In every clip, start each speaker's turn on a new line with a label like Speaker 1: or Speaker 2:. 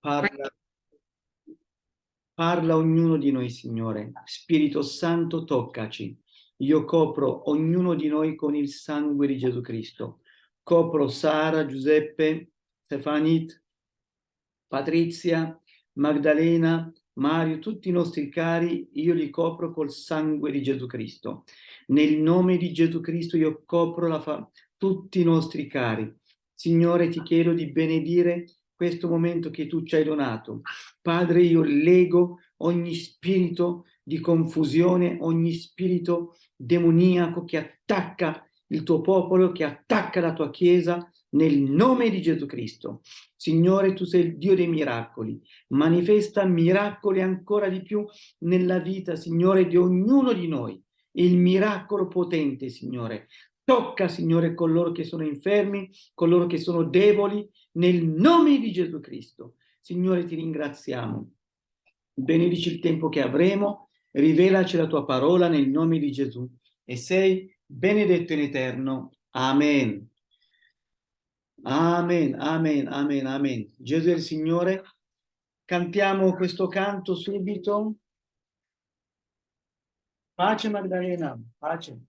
Speaker 1: Parla, parla ognuno di noi, Signore. Spirito Santo, toccaci. Io copro ognuno di noi con il sangue di Gesù Cristo. Copro Sara, Giuseppe, Stefanit, Patrizia, Magdalena, Mario, tutti i nostri cari, io li copro col sangue di Gesù Cristo. Nel nome di Gesù Cristo io copro tutti i nostri cari. Signore, ti chiedo di benedire questo momento che tu ci hai donato. Padre, io lego ogni spirito di confusione, ogni spirito demoniaco che attacca il tuo popolo, che attacca la tua Chiesa, nel nome di Gesù Cristo. Signore, tu sei il Dio dei miracoli, manifesta miracoli ancora di più nella vita, Signore, di ognuno di noi. Il miracolo potente, Signore. Tocca, Signore, coloro che sono infermi, coloro che sono deboli, nel nome di Gesù Cristo. Signore, ti ringraziamo. Benedici il tempo che avremo, rivelaci la tua parola nel nome di Gesù. E sei benedetto in eterno. Amen. Amen, amen, amen, amen. Gesù è il Signore. Cantiamo questo canto subito. Pace Magdalena, pace.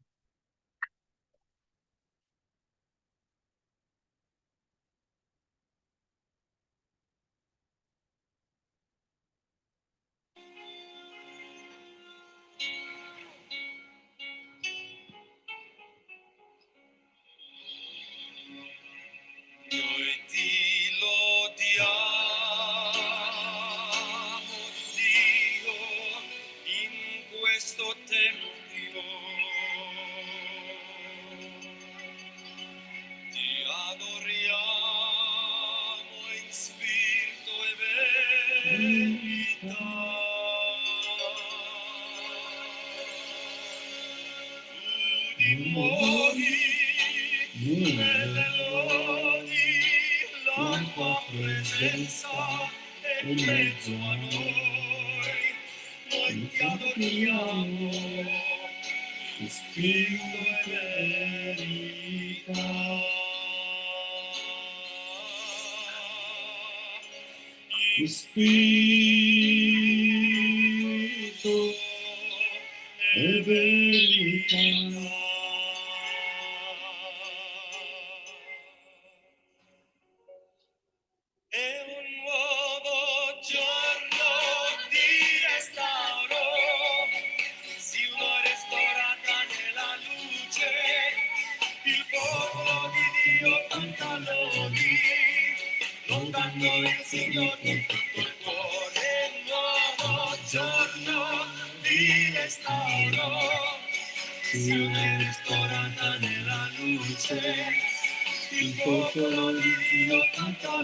Speaker 2: Io lodo, io lodo, canto,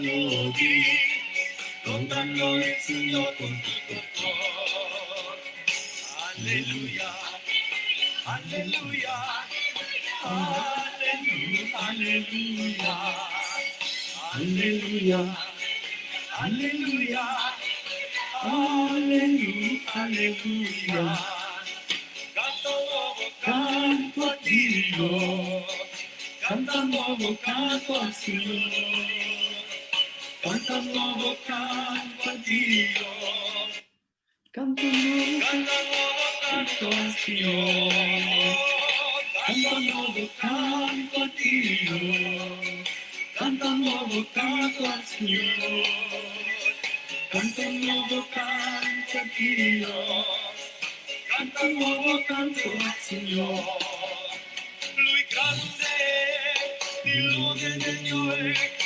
Speaker 2: io loro come Davide. Se lo Spirito di Dio si muove in me, io canto come Davide. Se lo Spirito di Dio si muove in me, io canto come Davide. Io canto, io canto, io canto come Davide. Io canto, io canto, io canto come Davide. Danzo, se lo Spirito di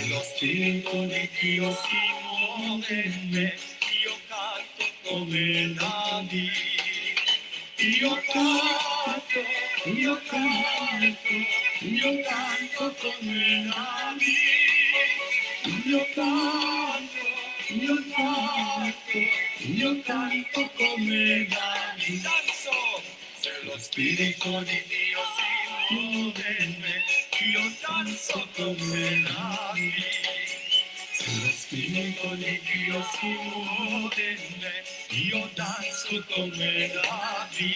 Speaker 2: los tiempos de Dios y yo canto con el David. Yo canto, yo canto, yo canto con el David. Yo canto, yo canto, yo canto con el David. Se los pide con
Speaker 1: el Dios y yo canto. Io danzo come la vita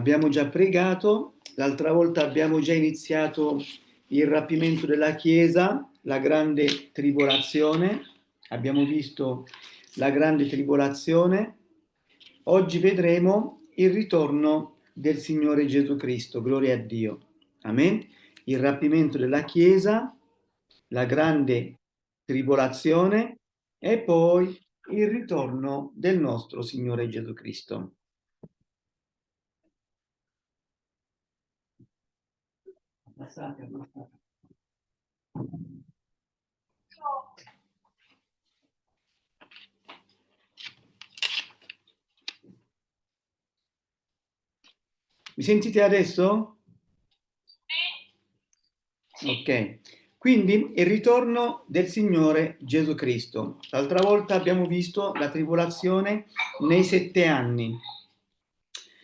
Speaker 1: Abbiamo già pregato, l'altra volta abbiamo già iniziato il rapimento della Chiesa, la grande tribolazione, abbiamo visto la grande tribolazione, oggi vedremo il ritorno del Signore Gesù Cristo, gloria a Dio, amen. Il rapimento della Chiesa, la grande tribolazione e poi il ritorno del nostro Signore Gesù Cristo. Abbassate, abbassate. Mi sentite adesso? Ok, quindi il ritorno del Signore Gesù Cristo. L'altra volta abbiamo visto la tribolazione nei sette anni.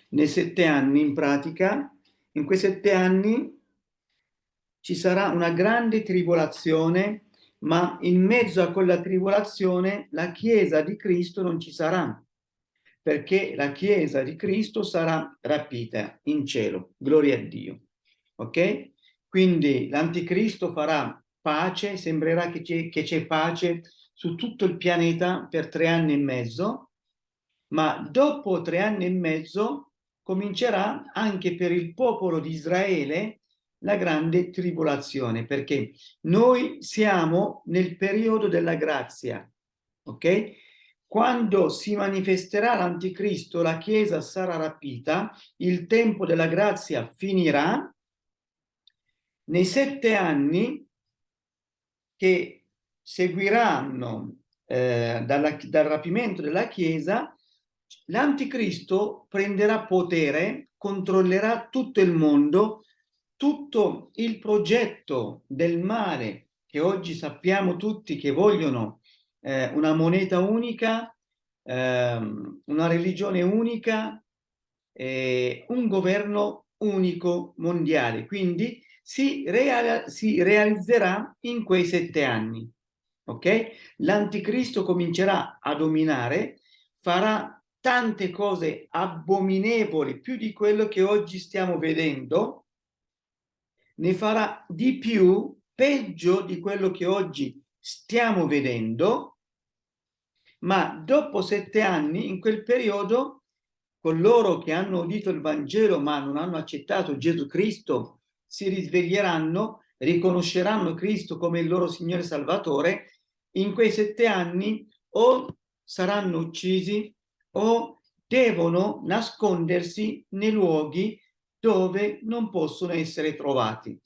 Speaker 1: Nei sette anni, in pratica, in quei sette anni ci sarà una grande tribolazione, ma in mezzo a quella tribolazione la Chiesa di Cristo non ci sarà, perché la Chiesa di Cristo sarà rapita in cielo. Gloria a Dio. Ok? Quindi l'anticristo farà pace, sembrerà che c'è pace su tutto il pianeta per tre anni e mezzo, ma dopo tre anni e mezzo comincerà anche per il popolo di Israele la grande tribolazione, perché noi siamo nel periodo della grazia, ok? Quando si manifesterà l'anticristo, la Chiesa sarà rapita, il tempo della grazia finirà, nei sette anni che seguiranno eh, dalla, dal rapimento della Chiesa, l'anticristo prenderà potere, controllerà tutto il mondo, tutto il progetto del male che oggi sappiamo tutti che vogliono eh, una moneta unica, ehm, una religione unica, eh, un governo unico mondiale. Quindi si, real si realizzerà in quei sette anni. Ok? L'anticristo comincerà a dominare, farà tante cose abominevoli, più di quello che oggi stiamo vedendo, ne farà di più, peggio di quello che oggi stiamo vedendo, ma dopo sette anni, in quel periodo, coloro che hanno udito il Vangelo ma non hanno accettato Gesù Cristo si risveglieranno, riconosceranno Cristo come il loro Signore Salvatore, in quei sette anni o saranno uccisi o devono nascondersi nei luoghi dove non possono essere trovati.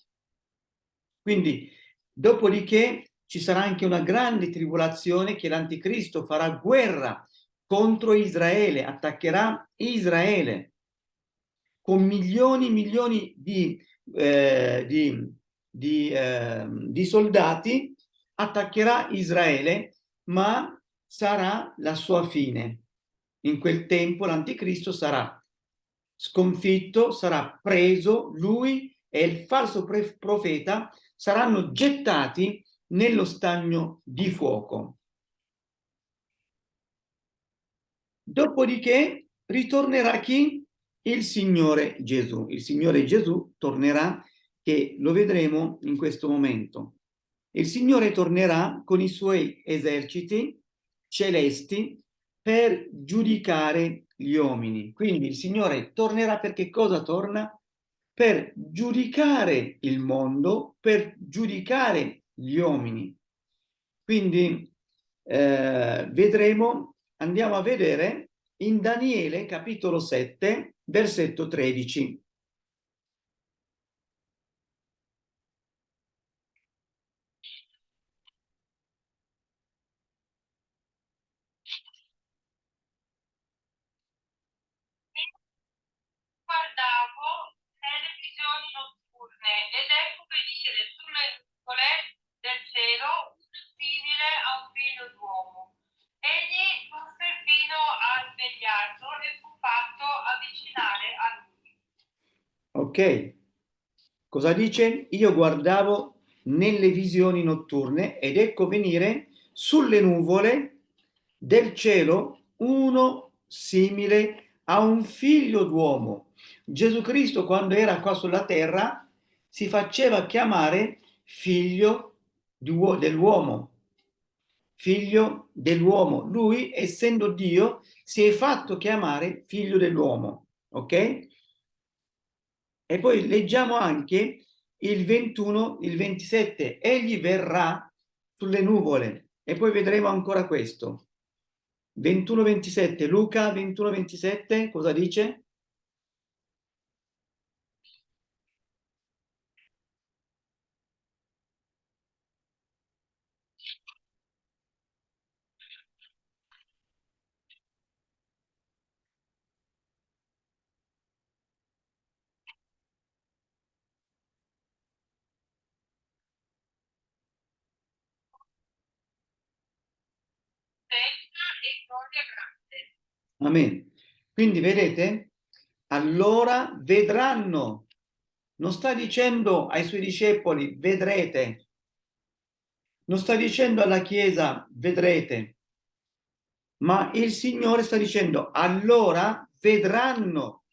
Speaker 1: Quindi, dopodiché ci sarà anche una grande tribolazione che l'anticristo farà guerra contro Israele, attaccherà Israele con milioni e milioni di, eh, di, di, eh, di soldati, attaccherà Israele, ma sarà la sua fine. In quel tempo l'anticristo sarà sconfitto, sarà preso, lui e il falso profeta saranno gettati nello stagno di fuoco. Dopodiché ritornerà chi? Il Signore Gesù. Il Signore Gesù tornerà, che lo vedremo in questo momento. Il Signore tornerà con i suoi eserciti celesti per giudicare gli uomini. Quindi il Signore tornerà perché cosa torna? Per giudicare il mondo, per giudicare gli uomini. Quindi eh, vedremo, andiamo a vedere in Daniele capitolo 7, versetto 13.
Speaker 3: guardavo nelle visioni notturne ed ecco che discese sulle nuvole del cielo simile a un figlio d'uomo. Egli giunse fino al vegliardo e fu fatto avvicinare a lui.
Speaker 1: Ok. Cosa dice? Io guardavo nelle visioni notturne ed ecco venire sulle nuvole del cielo uno simile a un figlio d'uomo Gesù Cristo quando era qua sulla terra si faceva chiamare figlio dell'uomo, figlio dell'uomo. Lui, essendo Dio, si è fatto chiamare figlio dell'uomo, ok? E poi leggiamo anche il 21, il 27, egli verrà sulle nuvole e poi vedremo ancora questo. 21-27, Luca 21-27, cosa dice?
Speaker 3: Gloria grande.
Speaker 1: Amen. Quindi vedete? Allora vedranno. Non sta dicendo ai suoi discepoli vedrete. Non sta dicendo alla Chiesa vedrete. Ma il Signore sta dicendo allora vedranno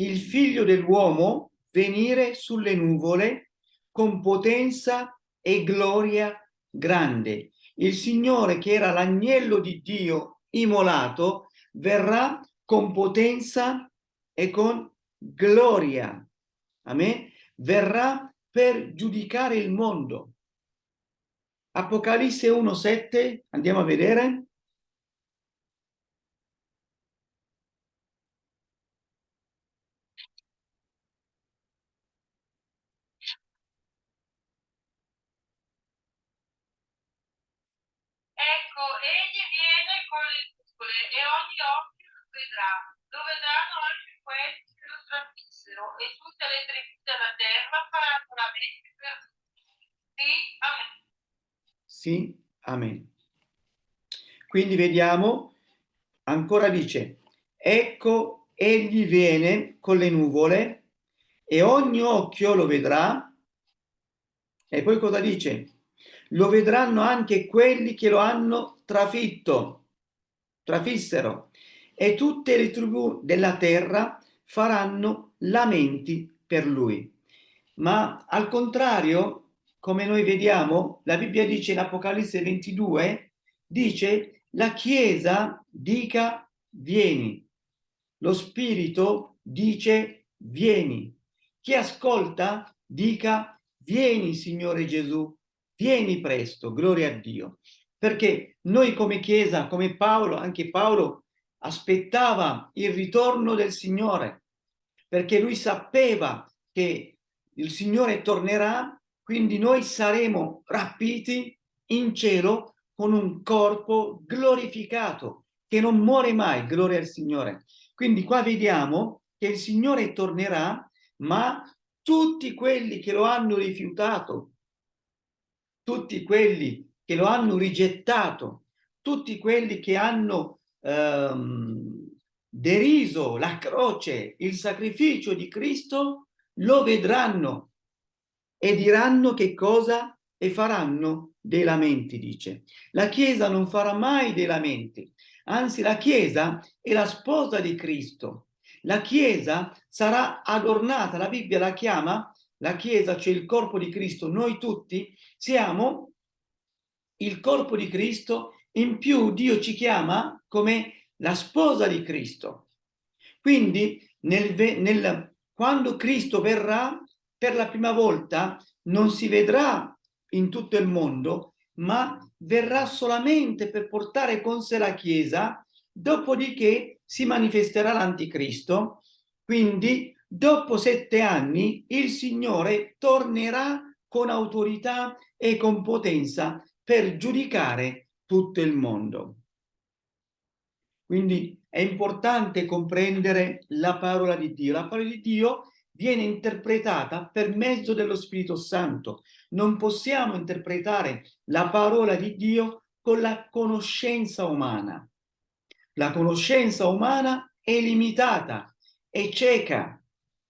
Speaker 1: il figlio dell'uomo venire sulle nuvole con potenza e gloria grande. Il Signore, che era l'agnello di Dio immolato, verrà con potenza e con gloria. Amen. Verrà per giudicare il mondo. Apocalisse 1,7, andiamo a vedere.
Speaker 3: Ecco, egli viene con le nuvole e ogni occhio vedrà. Lo vedranno anche che lo trafissero e tutte le tribù della terra faranno la mente per lui. Sì, amen.
Speaker 1: Sì, amen. Quindi vediamo, ancora dice, ecco egli viene con le nuvole e ogni occhio lo vedrà. E poi cosa dice? lo vedranno anche quelli che lo hanno trafitto, trafissero, e tutte le tribù della terra faranno lamenti per lui. Ma al contrario, come noi vediamo, la Bibbia dice in Apocalisse 22, dice la Chiesa dica vieni, lo Spirito dice vieni. Chi ascolta dica vieni Signore Gesù, vieni presto, gloria a Dio. Perché noi come Chiesa, come Paolo, anche Paolo aspettava il ritorno del Signore, perché lui sapeva che il Signore tornerà, quindi noi saremo rapiti in cielo con un corpo glorificato, che non muore mai, gloria al Signore. Quindi qua vediamo che il Signore tornerà, ma tutti quelli che lo hanno rifiutato, tutti quelli che lo hanno rigettato, tutti quelli che hanno ehm, deriso la croce, il sacrificio di Cristo, lo vedranno e diranno che cosa e faranno dei lamenti, dice. La Chiesa non farà mai dei lamenti, anzi la Chiesa è la sposa di Cristo. La Chiesa sarà adornata, la Bibbia la chiama, la Chiesa, cioè il corpo di Cristo, noi tutti siamo il corpo di Cristo, in più Dio ci chiama come la sposa di Cristo. Quindi nel, nel, quando Cristo verrà per la prima volta non si vedrà in tutto il mondo, ma verrà solamente per portare con sé la Chiesa, dopodiché si manifesterà l'anticristo, quindi dopo sette anni il Signore tornerà con autorità e con potenza per giudicare tutto il mondo. Quindi è importante comprendere la parola di Dio. La parola di Dio viene interpretata per mezzo dello Spirito Santo. Non possiamo interpretare la parola di Dio con la conoscenza umana. La conoscenza umana è limitata, è cieca,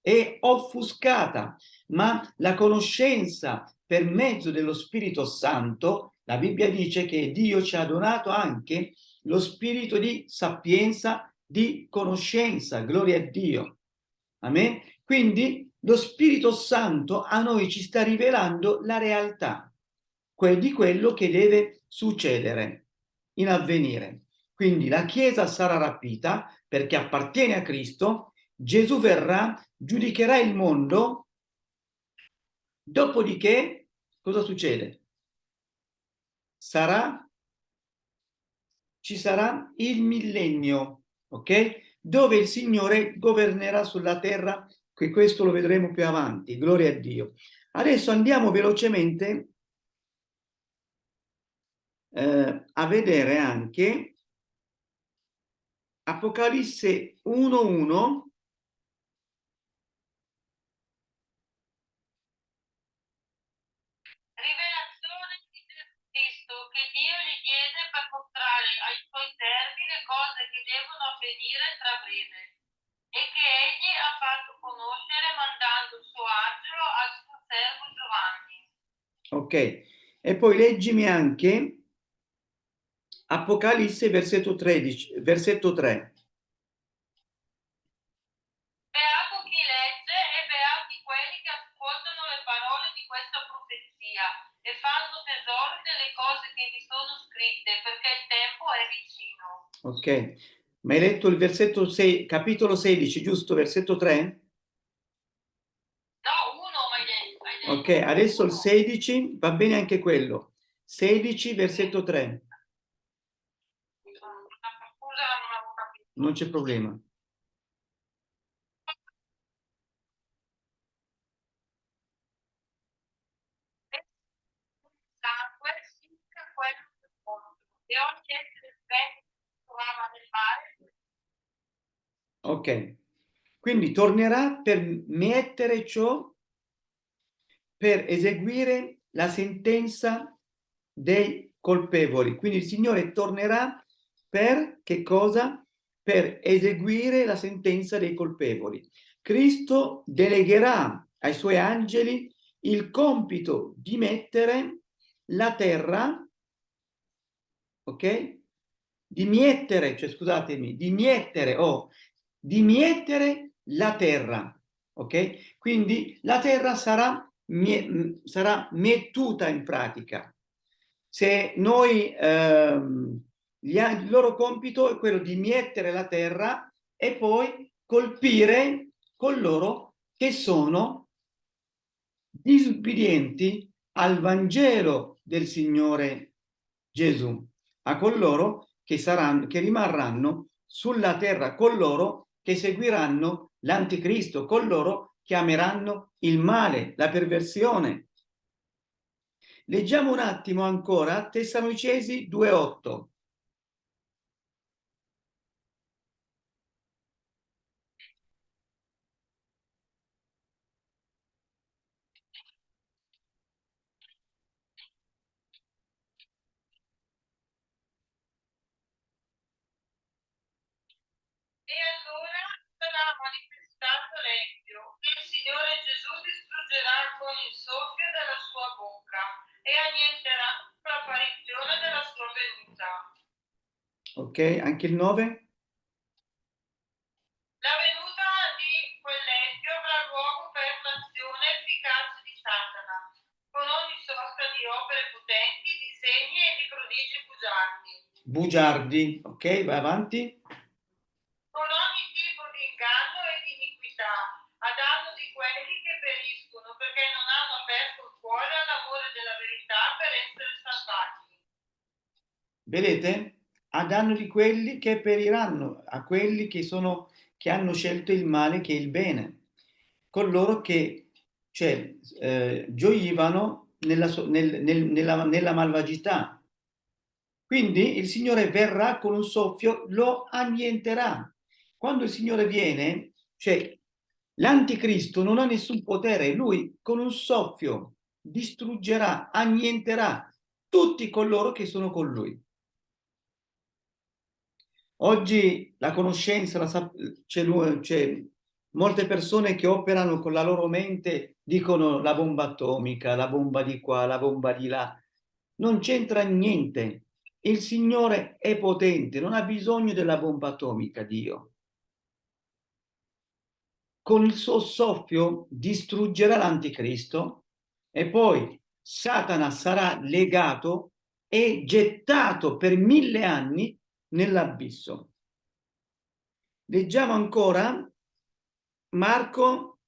Speaker 1: è offuscata, ma la conoscenza per mezzo dello Spirito Santo, la Bibbia dice che Dio ci ha donato anche lo spirito di sapienza, di conoscenza, gloria a Dio. Amen? Quindi lo Spirito Santo a noi ci sta rivelando la realtà di quello che deve succedere in avvenire. Quindi la Chiesa sarà rapita perché appartiene a Cristo, Gesù verrà, giudicherà il mondo, dopodiché cosa succede? Sarà, ci sarà il millennio, ok? Dove il Signore governerà sulla terra che questo lo vedremo più avanti, gloria a Dio. Adesso andiamo velocemente eh, a vedere anche Apocalisse 1.1
Speaker 3: ai suoi servi le cose che devono avvenire tra breve e che egli ha fatto conoscere mandando il suo angelo al suo servo Giovanni.
Speaker 1: Ok, e poi leggimi anche Apocalisse versetto 13, versetto 3.
Speaker 3: Beato chi legge e beati quelli che ascoltano le parole di questa profezia e fanno tesoro delle cose che vi sono scritte perché il tempo è vicino.
Speaker 1: Ok, ma hai letto il versetto 6, capitolo 16, giusto? Versetto 3?
Speaker 3: No, uno hai detto.
Speaker 1: Ok, adesso il 16, va bene anche quello. 16, versetto 3. Non c'è problema.
Speaker 3: Sangue, quello del mondo, e ogni essere vivente trovava nel mare
Speaker 1: Ok, quindi tornerà per mettere ciò, per eseguire la sentenza dei colpevoli. Quindi il Signore tornerà per che cosa? Per eseguire la sentenza dei colpevoli. Cristo delegherà ai suoi angeli il compito di mettere la terra, ok? Di miettere, cioè scusatemi, di miettere o oh, di mietere la terra, ok? Quindi la terra sarà, mie, sarà mettuta in pratica. Se noi, ehm, gli, il loro compito è quello di mietere la terra e poi colpire coloro che sono disubbidienti al Vangelo del Signore Gesù, a coloro che, saranno, che rimarranno sulla terra con loro che seguiranno l'anticristo, coloro che ameranno il male, la perversione. Leggiamo un attimo ancora Tessalonicesi 2.8.
Speaker 3: manifestato l'empio, il Signore Gesù distruggerà con il soffio della sua bocca e annienterà l'apparizione della sua venuta.
Speaker 1: Ok, anche il 9?
Speaker 3: La venuta di quell'empio avrà luogo per l'azione efficace di Satana, con ogni sorta di opere potenti, di segni e di prodigi bugiardi,
Speaker 1: Bugiardi, ok, vai avanti.
Speaker 3: con ogni inganno e di iniquità, a danno di quelli che periscono perché non hanno aperto il cuore all'amore della verità per essere salvati.
Speaker 1: Vedete? A danno di quelli che periranno, a quelli che, sono, che hanno scelto il male che il bene, coloro che cioè, eh, gioivano nella, nel- nel- nella- nella malvagità. Quindi il Signore verrà con un soffio, lo annienterà. Quando il Signore viene, cioè l'anticristo non ha nessun potere, lui con un soffio distruggerà, annienterà tutti coloro che sono con lui. Oggi la conoscenza, c'è molte persone che operano con la loro mente, dicono la bomba atomica, la bomba di qua, la bomba di là. Non c'entra niente. Il Signore è potente, non ha bisogno della bomba atomica, Dio. Con il suo soffio distruggerà l'anticristo e poi Satana sarà legato e gettato per mille anni nell'abisso. Leggiamo ancora Marco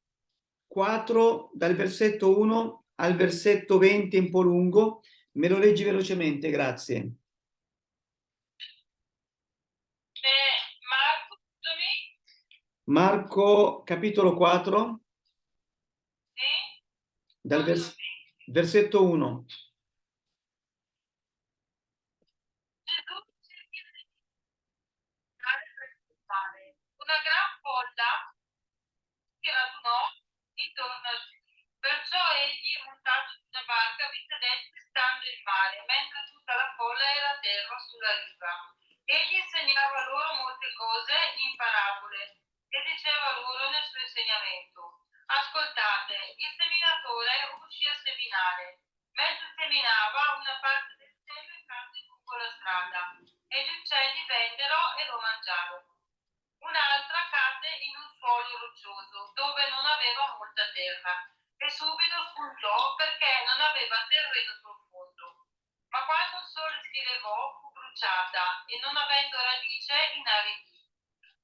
Speaker 1: 4 dal versetto 1 al versetto 20 un po' lungo. Me lo leggi velocemente, grazie.
Speaker 3: Eh, Marco, scusami,
Speaker 1: Marco capitolo 4
Speaker 3: sì?
Speaker 1: dal vers- versetto 1.
Speaker 3: Gesù cerchi di dare per scoppare. Una gran folla si radunò intorno a lui. Perciò egli, montato su una barca, vi sedette stando in mare, mentre tutta la folla era a terra sulla riva. Egli insegnava loro molte cose in parabole e diceva loro nel suo insegnamento. Ascoltate, il seminatore uscì a seminare. Mentre seminava, una parte del seme cadde lungo la strada e gli uccelli vennero e lo mangiarono. Un'altra cadde in un suolo roccioso dove non aveva molta terra e subito spuntò perché non aveva terreno profondo. Ma quando il sole si levò fu bruciata e non avendo radice inaridì.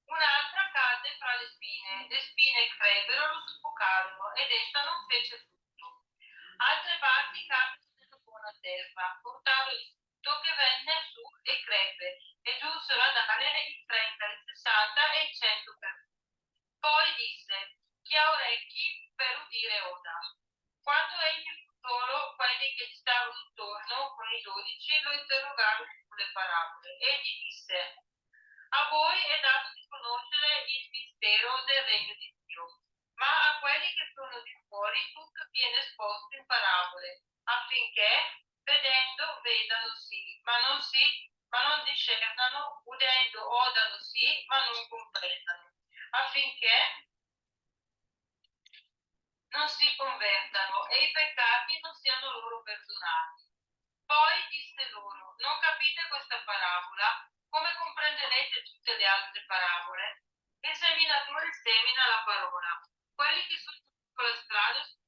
Speaker 3: Un'altra cadde fra le spine, le spine crebbero, lo soffocarono ed essa non fece frutto. Altre parti caddero nella buona terra, portarono il frutto che venne su e crebbe e giunsero a dare il 30, il 60 e il 100 per. Poi disse, chi ha orecchi per udire oda. Quando egli fu solo, quelli che gli stavano intorno, con i dodici, lo interrogarono sulle parabole. Egli disse, a voi è dato di conoscere il mistero del regno di Dio, ma a quelli che sono di fuori tutto viene esposto in parabole, affinché, vedendo, vedano sì, ma non si, ma non discernano, udendo, odano sì, ma non comprendano, affinché non si convertano e i peccati non siano loro perdonati. Poi disse loro, non capite questa parabola? Come comprenderete tutte le altre parabole? Il seminatore semina la parola. Quelli che sono sulla la strada sono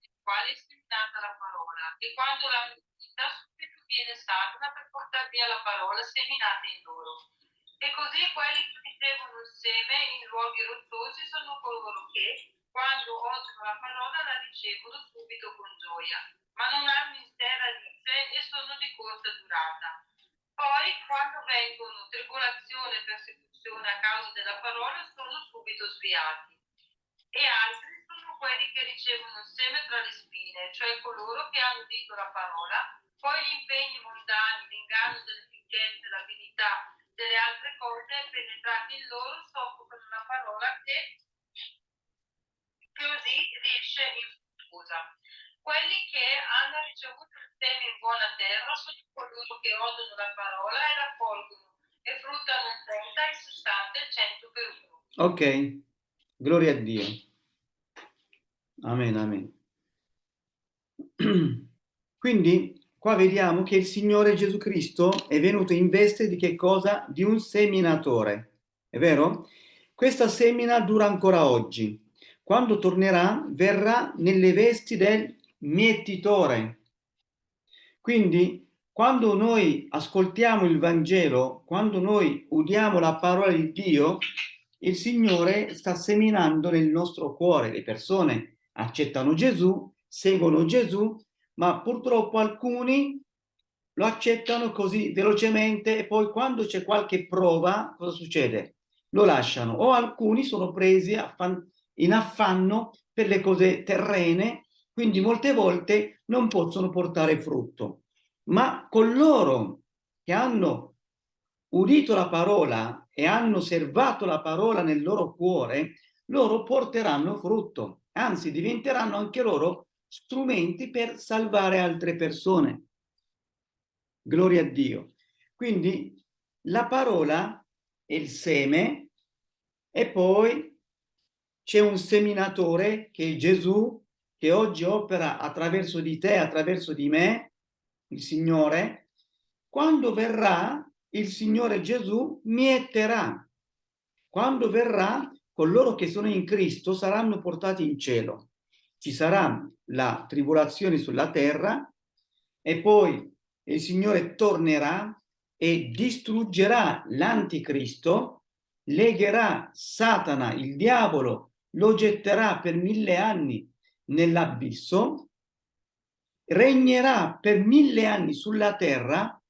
Speaker 3: i quali è seminata la parola. E quando l'hanno udita, subito viene Satana per portare via la parola seminata in loro. E così quelli che ricevono il seme in luoghi rocciosi sono coloro che, quando odono la parola, la ricevono subito con gioia, ma non hanno in sé radice e sono di corta durata. Poi, quando vengono tribolazione e persecuzione a causa della parola, sono subito sviati. E altri sono quelli che ricevono il seme tra le spine, cioè coloro che hanno udito la parola, poi gli impegni mondani, l'inganno delle ricchezze, l'abilità delle altre cose, penetrati in loro, soffocano la parola che così riesce infruttuosa. Quelli che hanno ricevuto il seme in buona terra sono coloro che odono la parola e raccolgono e fruttano il 30, il 60 e il 100 per uno.
Speaker 1: Ok. Gloria a Dio. Amen, amen. Quindi qua vediamo che il Signore Gesù Cristo è venuto in veste di che cosa? Di un seminatore. È vero? Questa semina dura ancora oggi. Quando tornerà, verrà nelle vesti del mietitore. Quindi, quando noi ascoltiamo il Vangelo, quando noi udiamo la parola di Dio, il Signore sta seminando nel nostro cuore. Le persone accettano Gesù, seguono Gesù, ma purtroppo alcuni lo accettano così velocemente e poi quando c'è qualche prova, cosa succede? Lo lasciano o alcuni sono presi in affanno per le cose terrene, quindi molte volte non possono portare frutto. Ma coloro che hanno udito la parola e hanno servato la parola nel loro cuore, loro porteranno frutto, anzi diventeranno anche loro strumenti per salvare altre persone. Gloria a Dio. Quindi la parola è il seme e poi c'è un seminatore che è Gesù che oggi opera attraverso di te, attraverso di me, il Signore. Quando verrà, il Signore Gesù mieterà. Quando verrà, coloro che sono in Cristo saranno portati in cielo ci sarà la tribolazione sulla terra e poi il Signore tornerà e distruggerà l'anticristo, legherà Satana, il diavolo, lo getterà per mille anni nell'abisso, regnerà per mille anni sulla terra,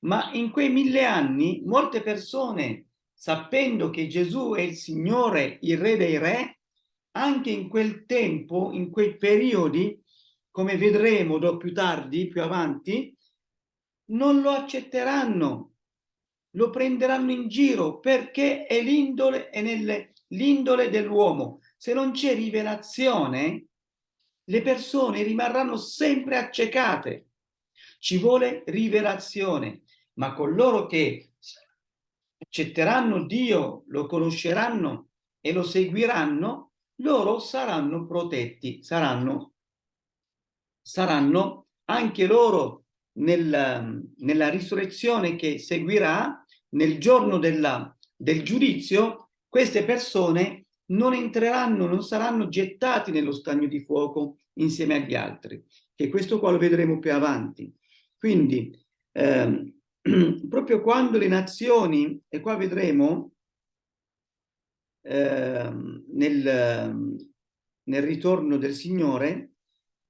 Speaker 1: ma in quei mille anni molte persone, sapendo che Gesù è il Signore, il Re dei Re, anche in quel tempo, in quei periodi, come vedremo più tardi, più avanti, non lo accetteranno, lo prenderanno in giro perché è l'indole dell'uomo. Se non c'è rivelazione, le persone rimarranno sempre accecate. Ci vuole rivelazione, ma coloro che accetteranno Dio, lo conosceranno e lo seguiranno, loro saranno protetti, saranno, saranno anche loro nel, nella risurrezione che seguirà, nel giorno della, del giudizio, queste persone non entreranno, non saranno gettati nello stagno di fuoco insieme agli altri, che questo qua lo vedremo più avanti. Quindi, ehm, proprio quando le nazioni, e qua vedremo, Ehm, nel, nel, ritorno del Signore,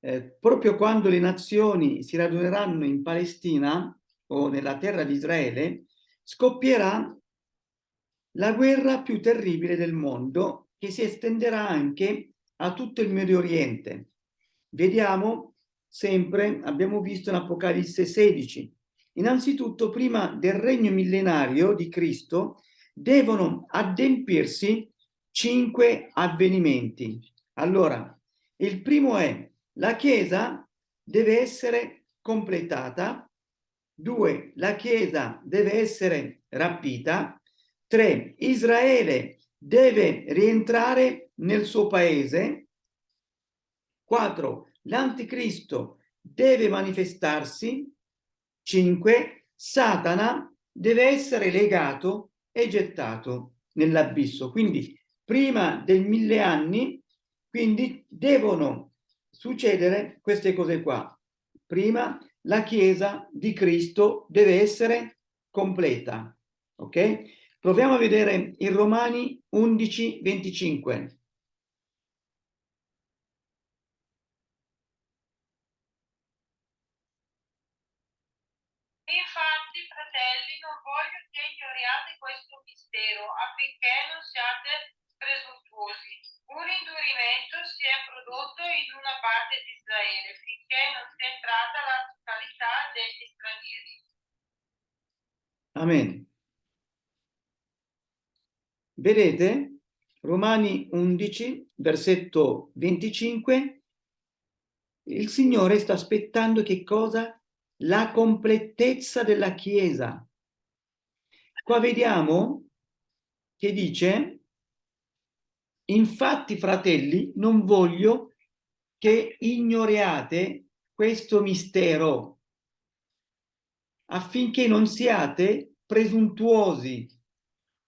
Speaker 1: eh, proprio quando le nazioni si raduneranno in Palestina o nella terra di Israele, scoppierà la guerra più terribile del mondo che si estenderà anche a tutto il Medio Oriente. Vediamo sempre, abbiamo visto in Apocalisse 16, innanzitutto prima del regno millenario di Cristo devono adempirsi cinque avvenimenti. Allora, il primo è la Chiesa deve essere completata, due, la Chiesa deve essere rapita, tre, Israele deve rientrare nel suo paese, quattro, l'anticristo deve manifestarsi, cinque, Satana deve essere legato è gettato nell'abisso. Quindi prima del mille anni, quindi devono succedere queste cose qua. Prima la Chiesa di Cristo deve essere completa. Ok? Proviamo a vedere in Romani 11, 25.
Speaker 3: ignoriate questo mistero affinché non siate presuntuosi. Un indurimento si è prodotto in una parte di Israele finché non sia entrata la totalità degli stranieri.
Speaker 1: Amen. Vedete? Romani 11, versetto 25, il Signore sta aspettando che cosa? La completezza della Chiesa. Qua vediamo che dice Infatti, fratelli, non voglio che ignoriate questo mistero affinché non siate presuntuosi.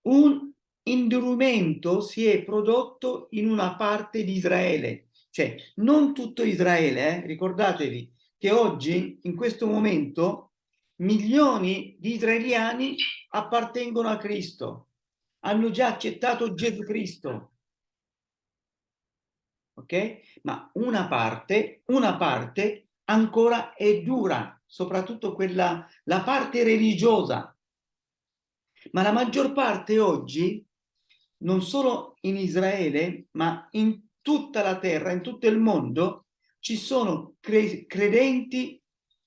Speaker 1: Un indurumento si è prodotto in una parte di Israele, cioè non tutto Israele, eh? ricordatevi che oggi, in questo momento, milioni di israeliani appartengono a Cristo, hanno già accettato Gesù Cristo. Ok? Ma una parte, una parte ancora è dura, soprattutto quella, la parte religiosa. Ma la maggior parte oggi, non solo in Israele, ma in tutta la terra, in tutto il mondo, ci sono cre credenti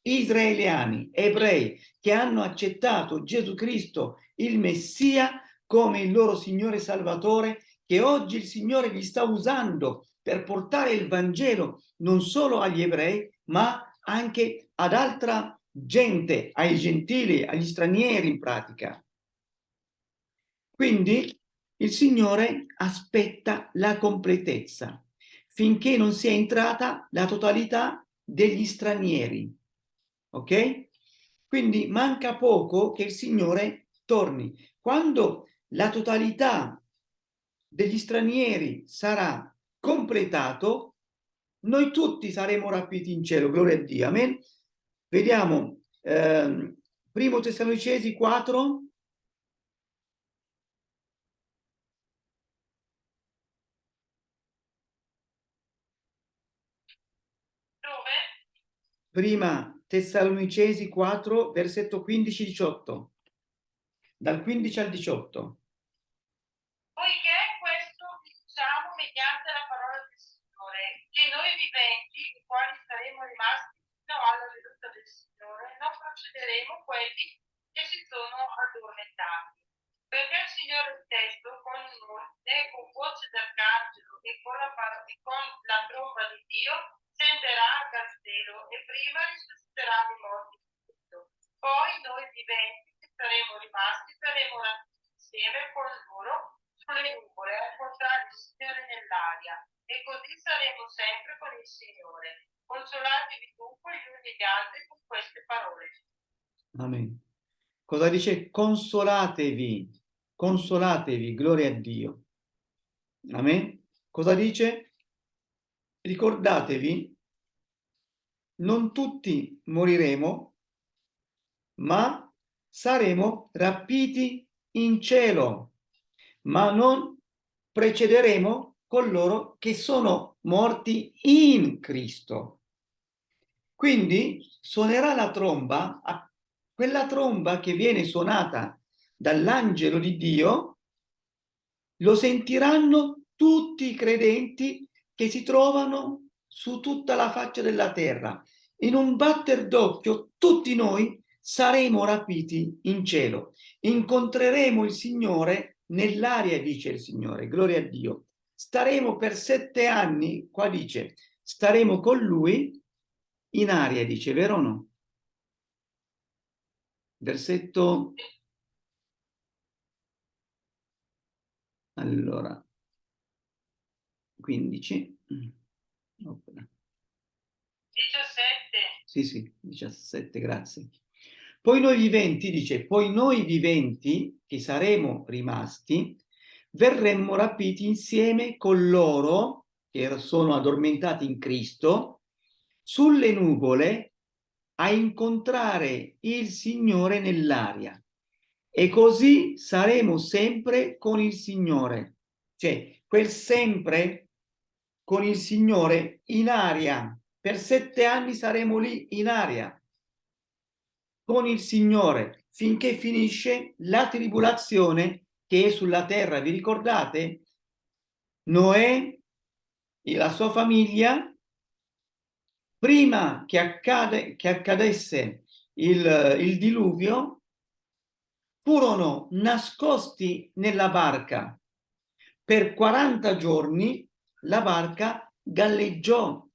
Speaker 1: israeliani, ebrei, che hanno accettato Gesù Cristo, il Messia, come il loro Signore Salvatore, che oggi il Signore li sta usando per portare il Vangelo non solo agli ebrei, ma anche ad altra gente, ai gentili, agli stranieri in pratica. Quindi il Signore aspetta la completezza finché non sia entrata la totalità degli stranieri. Ok? Quindi manca poco che il Signore torni. Quando la totalità degli stranieri sarà completato, noi tutti saremo rapiti in cielo, gloria a Dio, amen. Vediamo, eh, primo Tessalonicesi 4, Prima Tessalonicesi 4, versetto 15-18. Dal 15 al 18.
Speaker 3: Poiché questo diciamo mediante la parola del Signore, che noi viventi, i quali saremo rimasti fino alla venuta del Signore, non procederemo quelli che si sono addormentati. Perché il Signore stesso, con noi, con voce d'arcangelo e con la, con la tromba di Dio, scenderà a castello e prima risusciteranno i morti Poi noi viventi che saremo rimasti saremo insieme con loro sulle nuvole a incontrare il Signore nell'aria e così saremo sempre con il Signore. Consolatevi dunque gli uni gli altri con queste parole.
Speaker 1: Amen. Cosa dice? Consolatevi, consolatevi, gloria a Dio. Amen. Cosa dice? ricordatevi, non tutti moriremo, ma saremo rapiti in cielo, ma non precederemo coloro che sono morti in Cristo. Quindi suonerà la tromba, quella tromba che viene suonata dall'angelo di Dio, lo sentiranno tutti i credenti che si trovano su tutta la faccia della terra. In un batter d'occhio tutti noi saremo rapiti in cielo. Incontreremo il Signore nell'aria, dice il Signore, gloria a Dio. Staremo per sette anni, qua dice, staremo con Lui in aria, dice, vero o no? Versetto... Allora, 15. 17. Sì, sì, 17, grazie. Poi noi viventi, dice, poi noi viventi, che saremo rimasti, verremmo rapiti insieme con loro, che sono addormentati in Cristo, sulle nuvole a incontrare il Signore nell'aria. E così saremo sempre con il Signore. Cioè, quel sempre con il Signore in aria. Per sette anni saremo lì in aria con il Signore finché finisce la tribolazione che è sulla terra. Vi ricordate? Noè e la sua famiglia, prima che, accade, che accadesse il, il diluvio, furono nascosti nella barca per 40 giorni la barca galleggiò.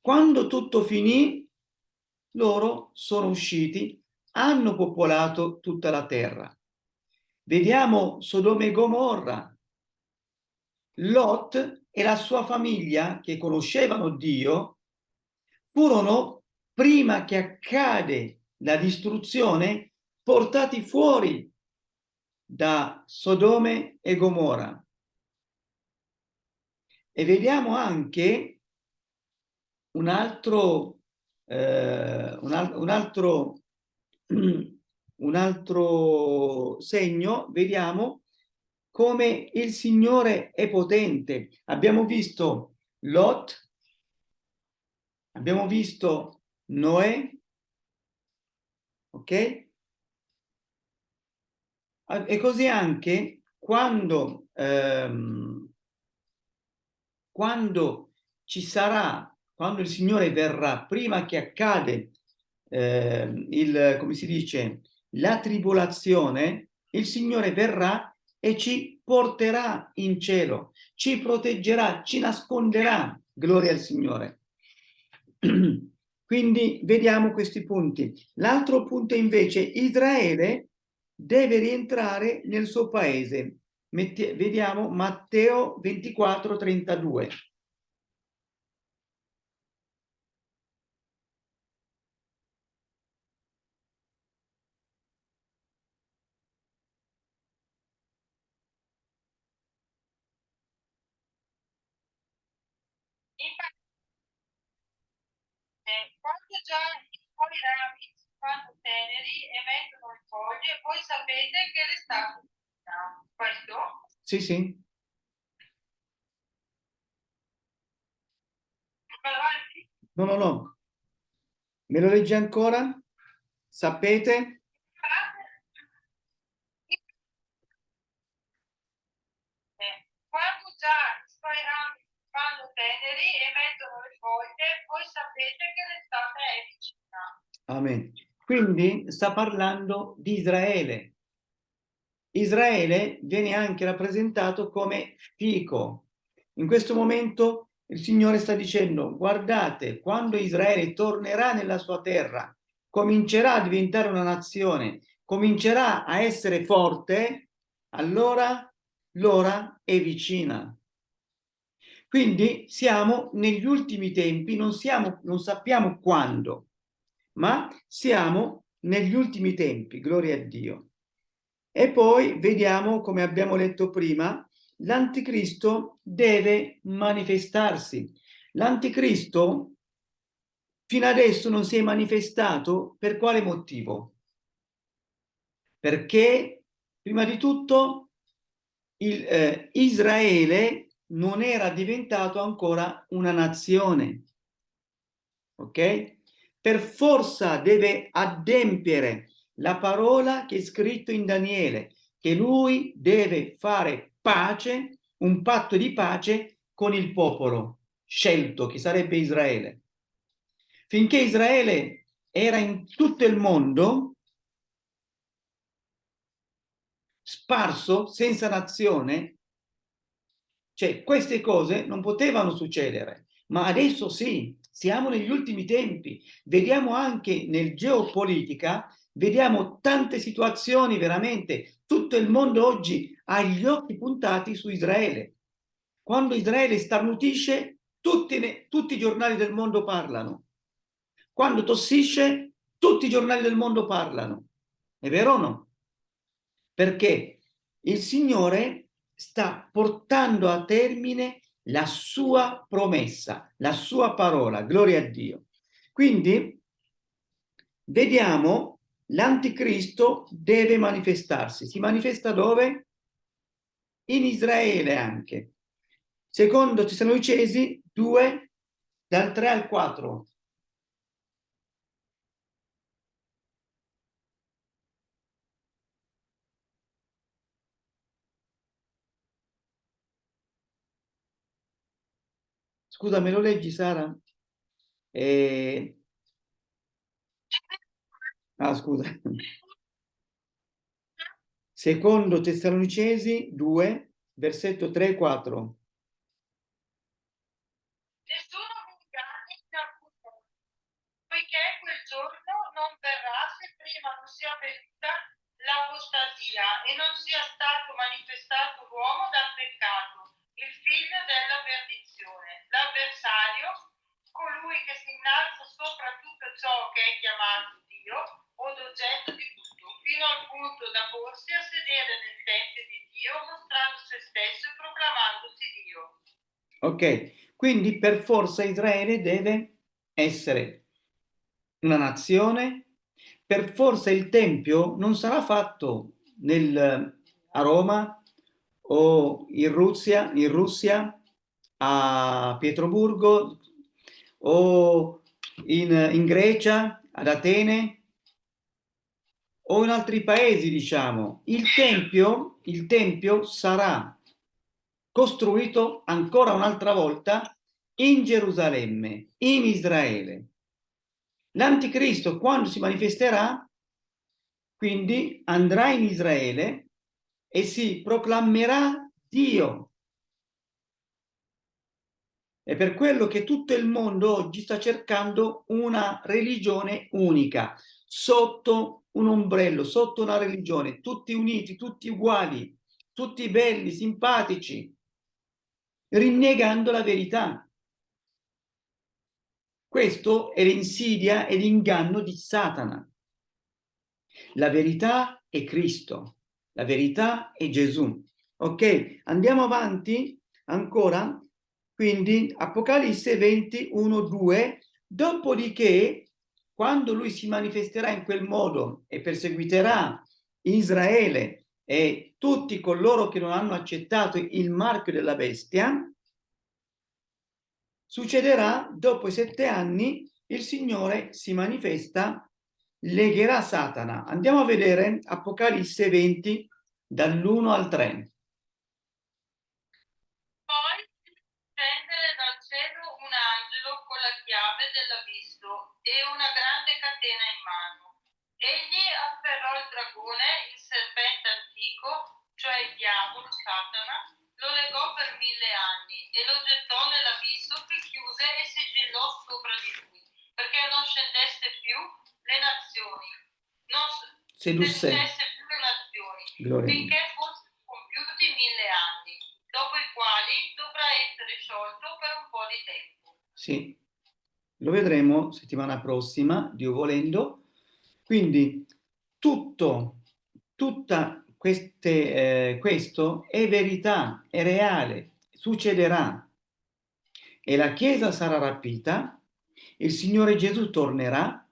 Speaker 1: Quando tutto finì, loro sono usciti, hanno popolato tutta la terra. Vediamo Sodoma e Gomorra. Lot e la sua famiglia, che conoscevano Dio, furono, prima che accade la distruzione, portati fuori da Sodome e Gomorra. E vediamo anche un altro, eh, un, al un altro, un altro segno, vediamo come il Signore è potente. Abbiamo visto Lot, abbiamo visto Noè, ok? E così anche quando, ehm, quando ci sarà, quando il Signore verrà, prima che accade eh, il, come si dice, la tribolazione, il Signore verrà e ci porterà in cielo, ci proteggerà, ci nasconderà. Gloria al Signore. Quindi vediamo questi punti. L'altro punto invece, Israele deve rientrare nel suo paese. Metti vediamo Matteo 24, 32.
Speaker 3: Infatti, eh, quando già i suoi fanno teneri e mettono le foglie, voi sapete che l'estate finita. Questo?
Speaker 1: Sì, sì. No, no, no. Me lo leggi ancora? Sapete?
Speaker 3: Eh, Quando già i suoi rami fanno teneri e mettono le foglie, voi sapete che l'estate è vicina.
Speaker 1: Amen. Quindi sta parlando di Israele. Israele viene anche rappresentato come fico. In questo momento il Signore sta dicendo, guardate, quando Israele tornerà nella sua terra, comincerà a diventare una nazione, comincerà a essere forte, allora l'ora è vicina. Quindi siamo negli ultimi tempi, non, siamo, non sappiamo quando, ma siamo negli ultimi tempi, gloria a Dio. E poi vediamo, come abbiamo letto prima, l'anticristo deve manifestarsi. L'anticristo fino adesso non si è manifestato per quale motivo? Perché, prima di tutto, il, eh, Israele non era diventato ancora una nazione. Ok? Per forza deve adempiere la parola che è scritto in Daniele, che lui deve fare pace, un patto di pace con il popolo scelto, che sarebbe Israele. Finché Israele era in tutto il mondo, sparso, senza nazione, cioè queste cose non potevano succedere, ma adesso sì, siamo negli ultimi tempi. Vediamo anche nel geopolitica, vediamo tante situazioni veramente, tutto il mondo oggi ha gli occhi puntati su Israele. Quando Israele starnutisce, tutti, tutti i giornali del mondo parlano. Quando tossisce, tutti i giornali del mondo parlano. È vero o no? Perché il Signore sta portando a termine la sua promessa, la sua parola, gloria a Dio. Quindi vediamo l'anticristo deve manifestarsi. Si manifesta dove? In Israele anche. Secondo Tessalonicesi 2, dal 3 al 4. Scusa, me lo leggi, Sara? Eh... Ah, scusa. Secondo Tessalonicesi 2, versetto 3 e 4.
Speaker 3: Nessuno vi inganni in alcun modo, poiché quel giorno non verrà se prima non sia venuta l'apostasia e non sia stato manifestato l'uomo dal peccato, il figlio della perdizione, l'avversario, colui che si innalza sopra tutto ciò che è chiamato Dio o oggetto di tutto, fino al punto da porsi a sedere nel tempio di Dio, mostrando se stesso e proclamandosi Dio.
Speaker 1: Ok, quindi per forza Israele deve essere una nazione, per forza il Tempio non sarà fatto nel, a Roma, o in Russia, in Russia, a Pietroburgo o in, in Grecia, ad Atene o in altri paesi, diciamo. Il Tempio, il Tempio sarà costruito ancora un'altra volta in Gerusalemme, in Israele. L'anticristo quando si manifesterà, quindi andrà in Israele e si proclamerà Dio. È per quello che tutto il mondo oggi sta cercando una religione unica, sotto un ombrello, sotto una religione, tutti uniti, tutti uguali, tutti belli, simpatici, rinnegando la verità. Questo è l'insidia e l'inganno di Satana. La verità è Cristo, la verità è Gesù. Ok, andiamo avanti ancora. Quindi Apocalisse 21, 2, dopodiché quando lui si manifesterà in quel modo e perseguiterà Israele e tutti coloro che non hanno accettato il marchio della bestia, Succederà dopo sette anni il Signore si manifesta, legherà Satana. Andiamo a vedere Apocalisse 20 dall'1 al 3.
Speaker 3: Poi scendere dal cielo un angelo con la chiave dell'abisso e una grande catena in mano. Egli afferrò il dragone, il serpente antico, cioè il diavolo, Satana, lo legò per mille anni e lo gettò nell'abisso che chiuse e sigillò sopra di lui, perché non scendesse più le nazioni, non
Speaker 1: Sedusse.
Speaker 3: le nazioni,
Speaker 1: Gloria
Speaker 3: finché fossero compiuti mille anni, dopo i quali dovrà essere sciolto per un po' di tempo.
Speaker 1: Sì, lo vedremo settimana prossima, Dio volendo. Quindi tutto, tutta queste, eh, questo è verità, è reale, succederà. E la Chiesa sarà rapita, il Signore Gesù tornerà,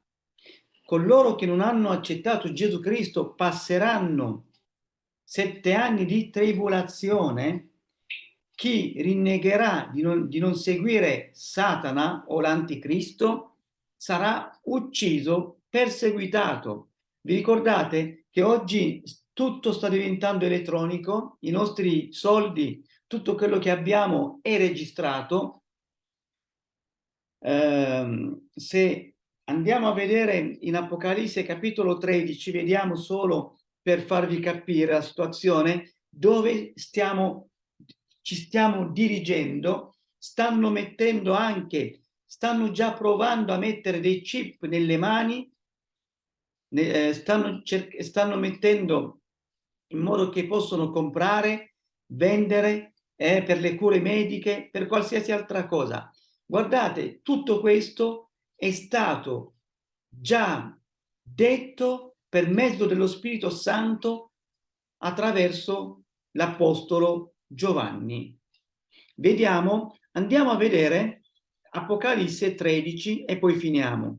Speaker 1: coloro che non hanno accettato Gesù Cristo passeranno sette anni di tribolazione, chi rinnegherà di non, di non seguire Satana o l'anticristo sarà ucciso, perseguitato. Vi ricordate che oggi tutto sta diventando elettronico, i nostri soldi, tutto quello che abbiamo è registrato. Ehm, se andiamo a vedere in Apocalisse capitolo 13, vediamo solo per farvi capire la situazione dove stiamo, ci stiamo dirigendo, stanno mettendo anche, stanno già provando a mettere dei chip nelle mani, eh, stanno, stanno mettendo in modo che possono comprare, vendere eh, per le cure mediche, per qualsiasi altra cosa. Guardate, tutto questo è stato già detto per mezzo dello Spirito Santo attraverso l'Apostolo Giovanni. Vediamo, andiamo a vedere Apocalisse 13 e poi finiamo.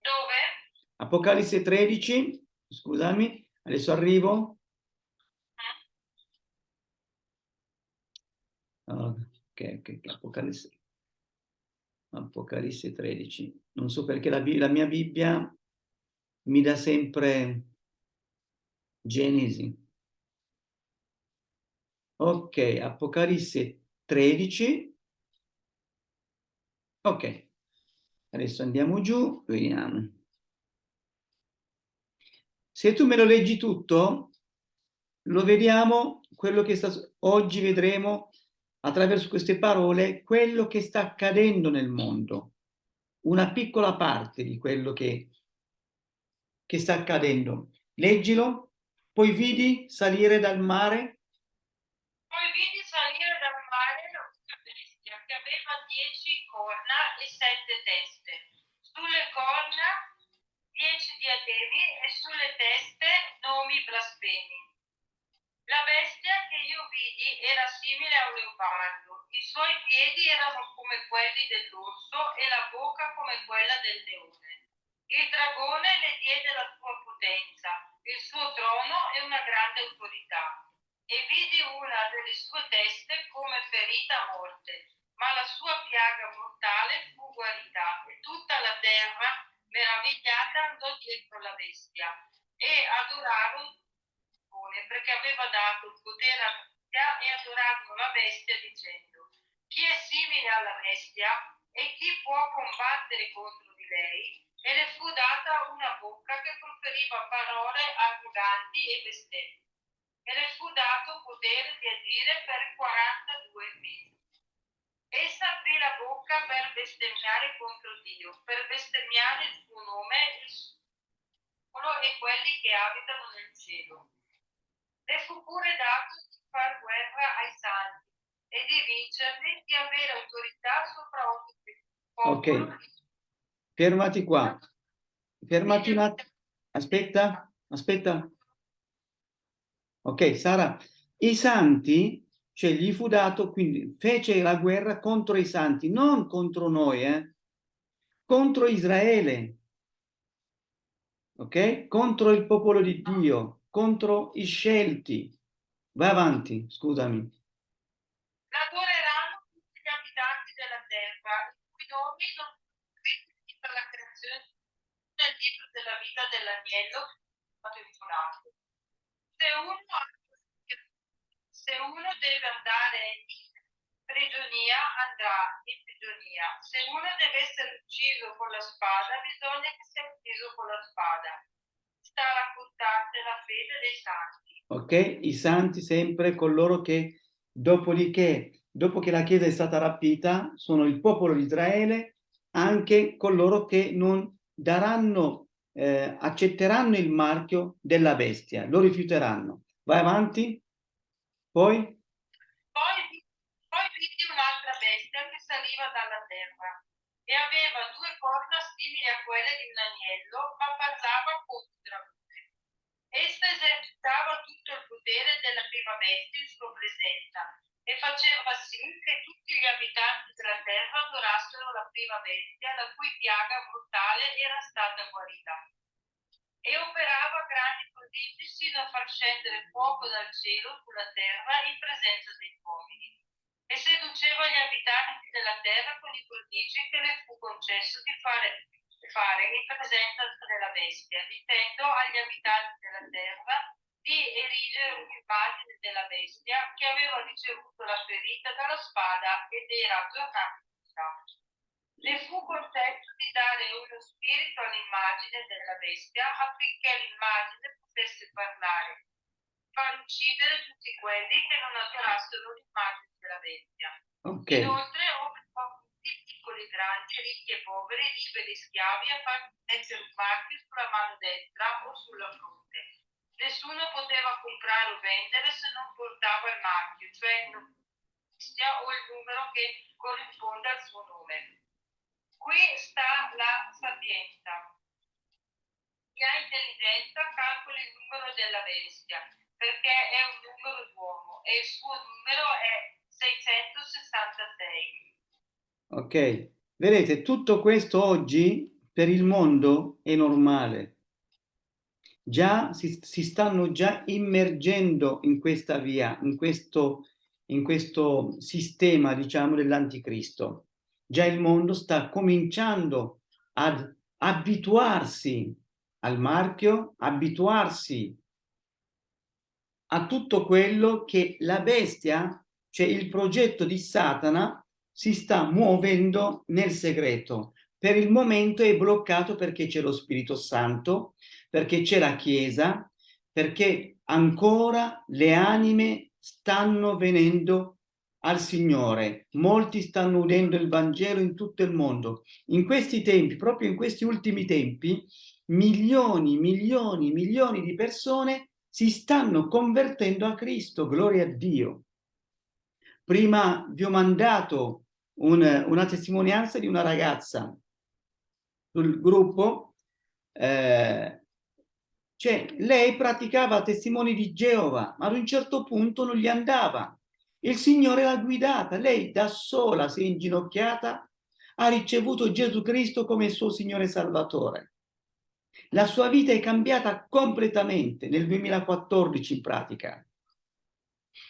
Speaker 3: Dove?
Speaker 1: Apocalisse 13, scusami, adesso arrivo. Ah, Ok, ok, ok, Apocalisse. Apocalisse 13. Non so perché la, la mia Bibbia mi dà sempre Genesi. Ok, Apocalisse 13. Ok, adesso andiamo giù, vediamo. Se tu me lo leggi tutto, lo vediamo, quello che sta, oggi vedremo attraverso queste parole quello che sta accadendo nel mondo, una piccola parte di quello che, che sta accadendo. Leggilo, poi vidi salire dal mare.
Speaker 3: Poi vidi salire dal mare una bestia che aveva dieci corna e sette teste. Sulle corna dieci diademi e sulle teste nomi blasfemi. La bestia che io vidi era simile a un leopardo, i suoi piedi erano come quelli dell'orso e la bocca come quella del leone. Il dragone le diede la sua potenza, il suo trono e una grande autorità. E vidi una delle sue teste come ferita a morte, ma la sua piaga mortale fu guarita e tutta la terra, meravigliata, andò dietro la bestia e adorarono perché aveva dato il potere alla bestia e adorarono la bestia dicendo chi è simile alla bestia e chi può combattere contro di lei? E le fu data una bocca che proferiva parole arroganti e bestemmi. E le fu dato potere di agire per 42 mesi. Essa aprì la bocca per bestemmiare contro Dio, per bestemmiare il suo nome, e quelli che abitano nel cielo le fu pure dato di far guerra ai santi e di vincerli, di avere autorità sopra ogni popolo.
Speaker 1: Ok, fermati qua. Fermati un attimo. Aspetta, aspetta. Ok, Sara, i santi, cioè gli fu dato, quindi fece la guerra contro i santi, non contro noi, eh? contro Israele, ok? Contro il popolo di Dio contro i scelti. Vai avanti, scusami.
Speaker 3: Laboreranno tutti gli abitanti della terra, i cui nomi sono scritti per la creazione nel libro della vita dell'agnello se uno, se uno deve andare in prigionia, andrà in prigionia. Se uno deve essere ucciso con la spada, bisogna che sia ucciso con la spada sta raccontante la fede dei santi.
Speaker 1: Ok, i santi sempre coloro che dopodiché, dopo che la Chiesa è stata rapita, sono il popolo di Israele, anche coloro che non daranno, eh, accetteranno il marchio della bestia, lo rifiuteranno. Vai avanti, poi?
Speaker 3: Poi, poi vidi un'altra bestia che saliva dalla e aveva due corna simili a quelle di un agnello, ma parlava come Essa esercitava tutto il potere della prima bestia in sua presenza e faceva sì che tutti gli abitanti della terra adorassero la prima bestia la cui piaga mortale era stata guarita. E operava grandi prodigi sino a far scendere fuoco dal cielo sulla terra in presenza degli uomini. E seduceva gli abitanti della terra con i prodigi che le fu concesso di fare fare in presenza della bestia, dicendo agli abitanti della terra di erigere un'immagine della bestia che aveva ricevuto la ferita dalla spada ed era tornata Le fu concesso di dare uno spirito all'immagine della bestia affinché l'immagine potesse parlare, far uccidere tutti quelli che non adorassero l'immagine della bestia.
Speaker 1: Okay.
Speaker 3: Inoltre, piccoli, grandi, ricchi e poveri, liberi e schiavi, a far mettere un marchio sulla mano destra o sulla fronte. Nessuno poteva comprare o vendere se non portava il marchio, cioè il o il numero che corrisponde al suo nome. Qui sta la sapienza. Chi ha intelligenza calcola il numero della bestia, perché è un numero d'uomo e il suo numero è 666.
Speaker 1: Ok, vedete, tutto questo oggi per il mondo è normale. Già si, si stanno già immergendo in questa via, in questo, in questo sistema, diciamo, dell'anticristo. Già il mondo sta cominciando ad abituarsi al marchio, abituarsi a tutto quello che la bestia, cioè il progetto di Satana, si sta muovendo nel segreto. Per il momento è bloccato perché c'è lo Spirito Santo, perché c'è la Chiesa, perché ancora le anime stanno venendo al Signore. Molti stanno udendo il Vangelo in tutto il mondo. In questi tempi, proprio in questi ultimi tempi, milioni, milioni, milioni di persone si stanno convertendo a Cristo, gloria a Dio. Prima vi ho mandato un, una testimonianza di una ragazza sul gruppo eh, Cioè, lei praticava testimoni di Geova, ma ad un certo punto non gli andava. Il Signore l'ha guidata, lei da sola si è inginocchiata, ha ricevuto Gesù Cristo come suo Signore Salvatore. La sua vita è cambiata completamente nel 2014 in pratica.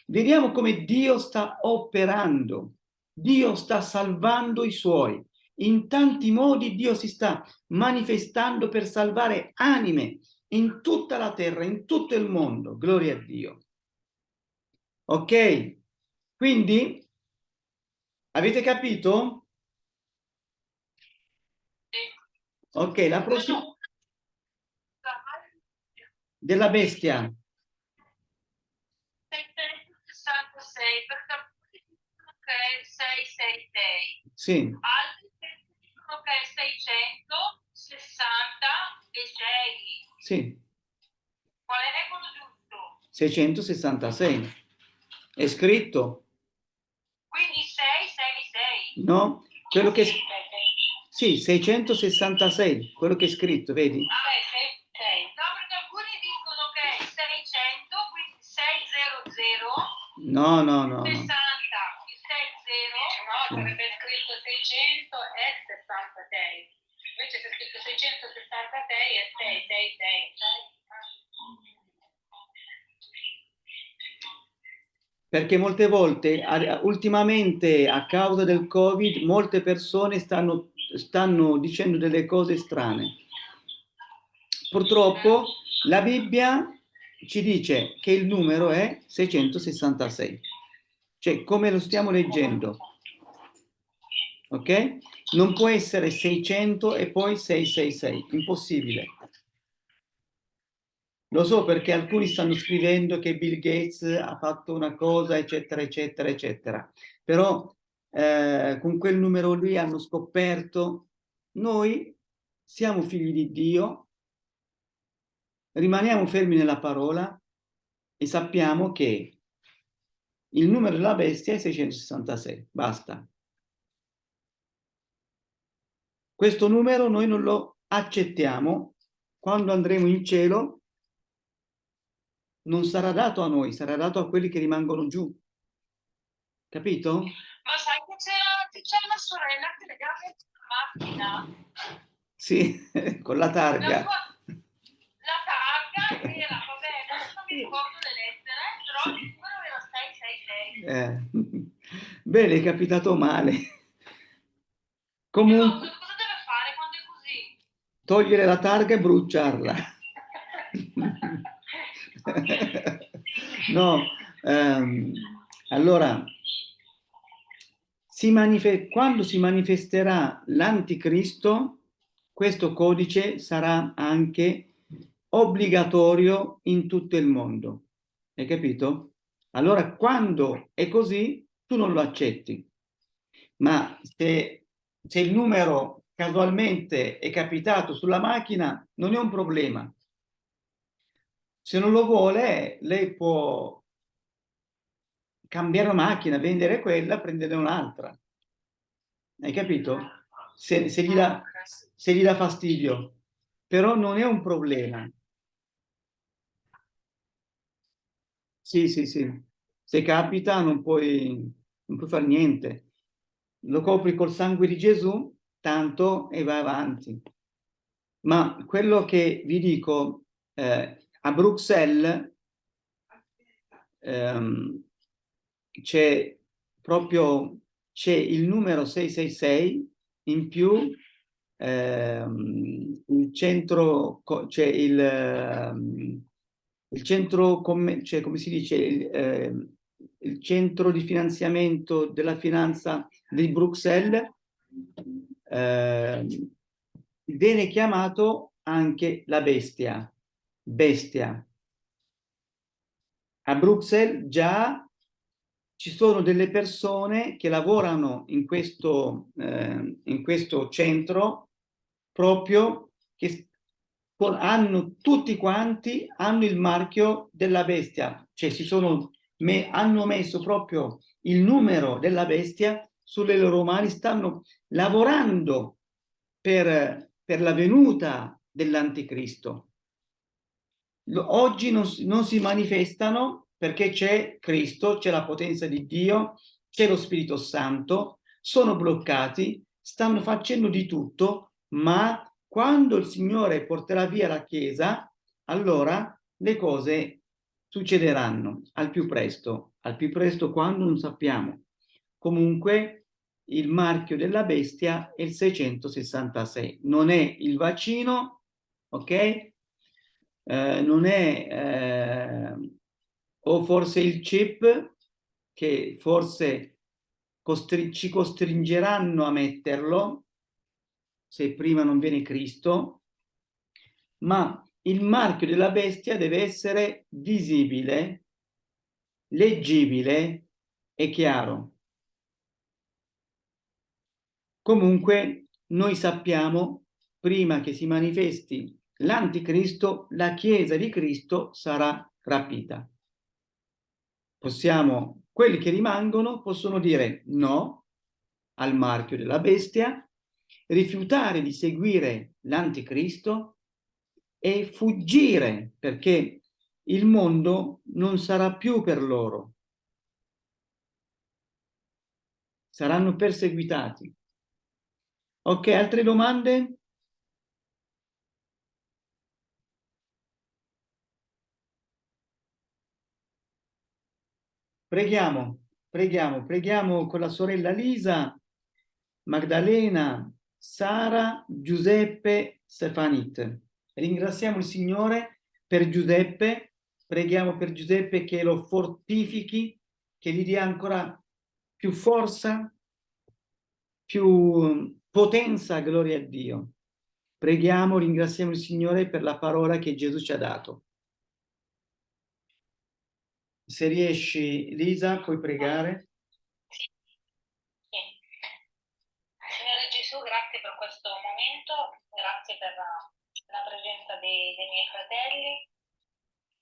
Speaker 1: Vediamo come Dio sta operando, Dio sta salvando i suoi. In tanti modi Dio si sta manifestando per salvare anime in tutta la terra, in tutto il mondo. Gloria a Dio. Ok? Quindi, avete capito? Ok, la prossima... Della bestia.
Speaker 3: perché dicono che è il 666.
Speaker 1: Sì.
Speaker 3: Altri dicono che è 666.
Speaker 1: Sì.
Speaker 3: Qual è quello giusto?
Speaker 1: 666. È scritto.
Speaker 3: Quindi 666.
Speaker 1: No, quello che... Sì, 666, quello che è scritto, vedi?
Speaker 3: Ah, 666. No,
Speaker 1: no, no,
Speaker 3: 60,
Speaker 1: no.
Speaker 3: il 60.
Speaker 4: No, sarebbe scritto 600 e 66. Invece c'è scritto 666 e 666.
Speaker 1: Perché molte volte, ultimamente, a causa del Covid, molte persone stanno, stanno dicendo delle cose strane. Purtroppo la Bibbia ci dice che il numero è 666, cioè come lo stiamo leggendo, ok? Non può essere 600 e poi 666, impossibile. Lo so perché alcuni stanno scrivendo che Bill Gates ha fatto una cosa, eccetera, eccetera, eccetera. Però eh, con quel numero lì hanno scoperto, noi siamo figli di Dio, rimaniamo fermi nella parola e sappiamo che il numero della bestia è 666, basta. Questo numero noi non lo accettiamo, quando andremo in cielo non sarà dato a noi, sarà dato a quelli che rimangono giù. Capito?
Speaker 3: Ma sai che c'era, c'è una sorella che legava la macchina.
Speaker 1: Sì, con La, targa.
Speaker 3: Targa era, vabbè, adesso non mi ricordo le lettere, però il numero era 666.
Speaker 1: Eh, Bene, è capitato male. Comunque,
Speaker 3: cosa deve fare quando è così?
Speaker 1: togliere la targa e bruciarla. No, ehm, allora, si quando si manifesterà l'anticristo, questo codice sarà anche obbligatorio in tutto il mondo. Hai capito? Allora, quando è così, tu non lo accetti. Ma se, se il numero casualmente è capitato sulla macchina, non è un problema. Se non lo vuole, lei può cambiare macchina, vendere quella, prendere un'altra. Hai capito? Se, se gli dà, se gli dà fastidio. Però non è un problema. Sì, sì, sì. Se capita non puoi, non puoi fare niente. Lo copri col sangue di Gesù, tanto e vai avanti. Ma quello che vi dico, eh, a Bruxelles ehm, c'è proprio il numero 666 in più ehm, il centro c'è il, ehm, il centro cioè, come si dice il, ehm, il centro di finanziamento della finanza di Bruxelles ehm, viene chiamato anche la bestia bestia. A Bruxelles già ci sono delle persone che lavorano in questo, eh, in questo centro proprio che con- hanno tutti quanti hanno il marchio della bestia, cioè si sono me- hanno messo proprio il numero della bestia sulle loro mani, stanno lavorando per, per la venuta dell'anticristo. oggi non, non si manifestano perché c'è Cristo, c'è la potenza di Dio, c'è lo Spirito Santo, sono bloccati, stanno facendo di tutto, ma quando il Signore porterà via la Chiesa, allora le cose succederanno al più presto, al più presto quando non sappiamo. Comunque il marchio della bestia è il 666, non è il vaccino, ok? Eh, non è eh, o forse il chip che forse costri- ci costringeranno a metterlo se prima non viene Cristo, ma il marchio della bestia deve essere visibile, leggibile e chiaro. Comunque noi sappiamo, prima che si manifesti l'anticristo, la Chiesa di Cristo sarà rapita. Possiamo, quelli che rimangono possono dire no al marchio della bestia, rifiutare di seguire l'anticristo e fuggire perché il mondo non sarà più per loro. Saranno perseguitati. Ok, altre domande? Preghiamo, preghiamo, preghiamo con la sorella Lisa, Magdalena, Sara, Giuseppe, Stefanit. Ringraziamo il Signore per Giuseppe, preghiamo per Giuseppe che lo fortifichi, che gli dia ancora più forza, più potenza, gloria a Dio. Preghiamo, ringraziamo il Signore per la parola che Gesù ci ha dato. Se riesci, Lisa, puoi pregare?
Speaker 5: Sì. Signore Gesù, grazie per questo momento, grazie per la, presenza dei, dei miei fratelli,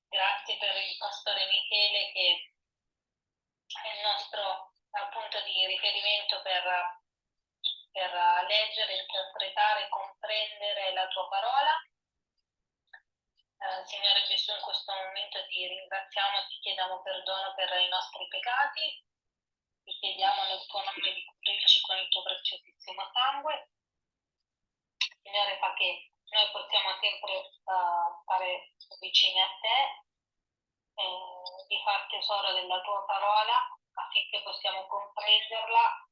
Speaker 5: grazie per il pastore Michele che è il nostro punto di riferimento per, per leggere, interpretare, comprendere la tua parola. Eh, Signore Gesù, in questo momento ti ringraziamo e ti chiediamo perdono per i nostri peccati, ti chiediamo nel tuo nome di coprirci con il tuo preziosissimo sangue. Signore, fa che noi possiamo sempre eh, stare vicini a te, eh, di far tesoro della tua parola affinché possiamo comprenderla,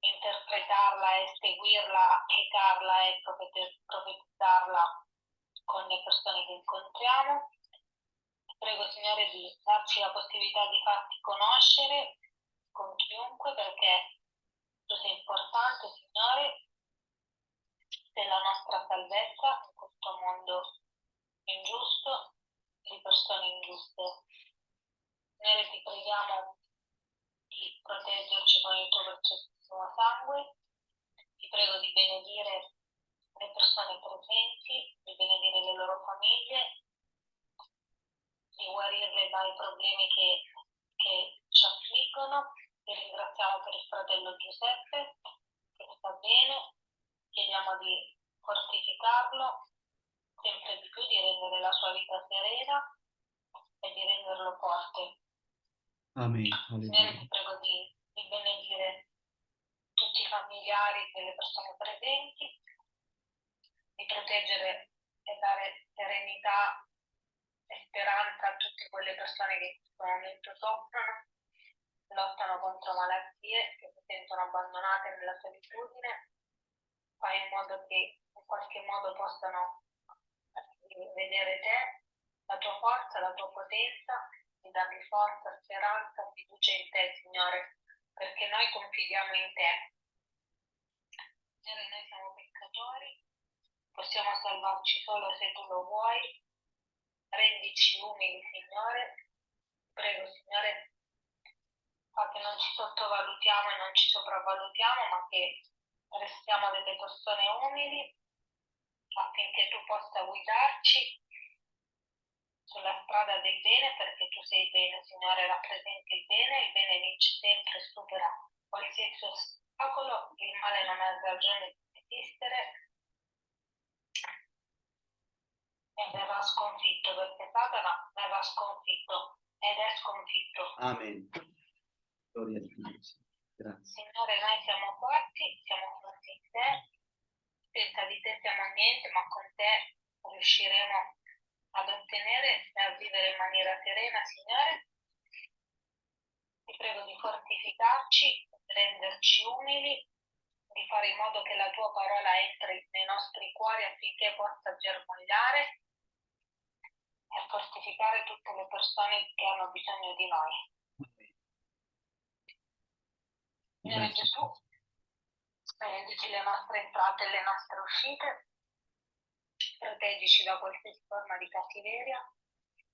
Speaker 5: interpretarla e seguirla, applicarla e profet- profetizzarla con le persone che incontriamo. Prego Signore di darci la possibilità di farti conoscere con chiunque perché tu sei importante Signore della nostra salvezza in questo mondo ingiusto di persone ingiuste. Signore ti preghiamo di proteggerci con il tuo preziosissimo sangue, ti prego di benedire le persone presenti, di benedire le loro famiglie, di guarirle dai problemi che, che ci affliggono. Ti ringraziamo per il fratello Giuseppe che sta bene, chiediamo di fortificarlo sempre di più, di rendere la sua vita serena e di renderlo forte.
Speaker 1: Amen.
Speaker 5: Signore, ti prego di, di benedire tutti i familiari delle persone presenti, di proteggere e dare serenità e speranza a tutte quelle persone che in questo momento soffrono, lottano contro malattie, che si sentono abbandonate nella solitudine. Fai in modo che in qualche modo possano vedere te, la tua forza, la tua potenza, di dargli forza, speranza, fiducia in te, Signore, perché noi confidiamo in te. Signore, noi siamo peccatori, possiamo salvarci solo se tu lo vuoi. Rendici umili, Signore. Prego, Signore, fa che non ci sottovalutiamo e non ci sopravvalutiamo, ma che restiamo delle persone umili affinché tu possa guidarci sulla strada del bene perché tu sei bene, Signore, rappresenti il bene, il bene vince sempre, supera qualsiasi ostacolo, il male non ha ragione di esistere.
Speaker 4: e verrà sconfitto perché Satana verrà sconfitto ed è sconfitto.
Speaker 1: Amen. Gloria a Dio. Grazie.
Speaker 4: Signore, noi siamo forti, siamo forti in te, senza di te siamo niente, ma con te riusciremo ad ottenere e a vivere in maniera serena, Signore. Ti prego di fortificarci, di renderci umili, di fare in modo che la tua parola entri nei nostri cuori affinché possa germogliare e fortificare tutte le persone che hanno bisogno di noi. Signore
Speaker 1: Grazie.
Speaker 4: Gesù, benedici le nostre entrate e le nostre uscite, proteggici da qualsiasi forma di cattiveria,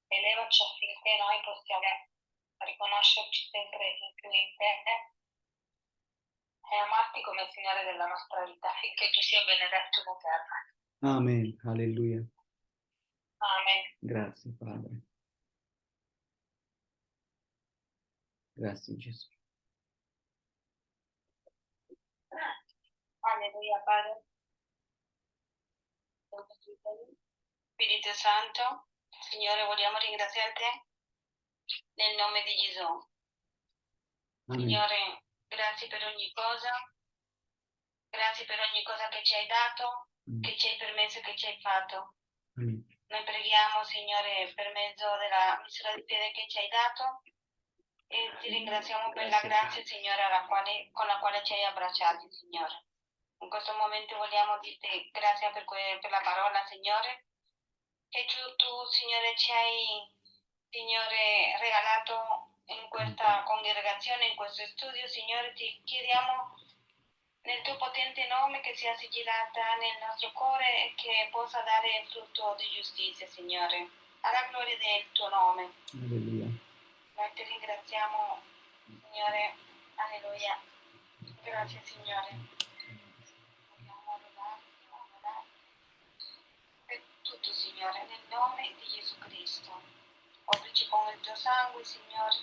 Speaker 4: elevaci affinché noi possiamo riconoscerci sempre in più in te e amarti come Signore della nostra vita, affinché tu sia benedetto in eterno.
Speaker 1: Amen. Alleluia.
Speaker 4: Amen.
Speaker 1: Grazie Padre. Grazie Gesù.
Speaker 4: Alleluia, Padre. Spirito Santo, Signore, vogliamo ringraziarti nel nome di Gesù. Signore, grazie per ogni cosa, grazie per ogni cosa che ci hai dato, che ci hai permesso e che ci hai fatto.
Speaker 1: Amen.
Speaker 4: Noi preghiamo, Signore, per mezzo della misura di fede che ci hai dato e ti ringraziamo per la grazia, Signore, alla quale- con la quale ci hai abbracciati, Signore. In questo momento vogliamo dirti grazie per, que- per la parola, Signore, che tu, Signore, ci hai, Signore, regalato in questa congregazione, in questo studio, Signore, ti chiediamo nel tuo potente nome che sia sigillata nel nostro cuore e che possa dare frutto di giustizia, Signore. Alla gloria del tuo nome.
Speaker 1: Alleluia.
Speaker 4: Noi ti ringraziamo, Signore. Alleluia. Grazie, Signore. Vogliamo lodarti, onorarti per tutto, Signore, nel nome di Gesù Cristo. Coprici con il tuo sangue, Signore.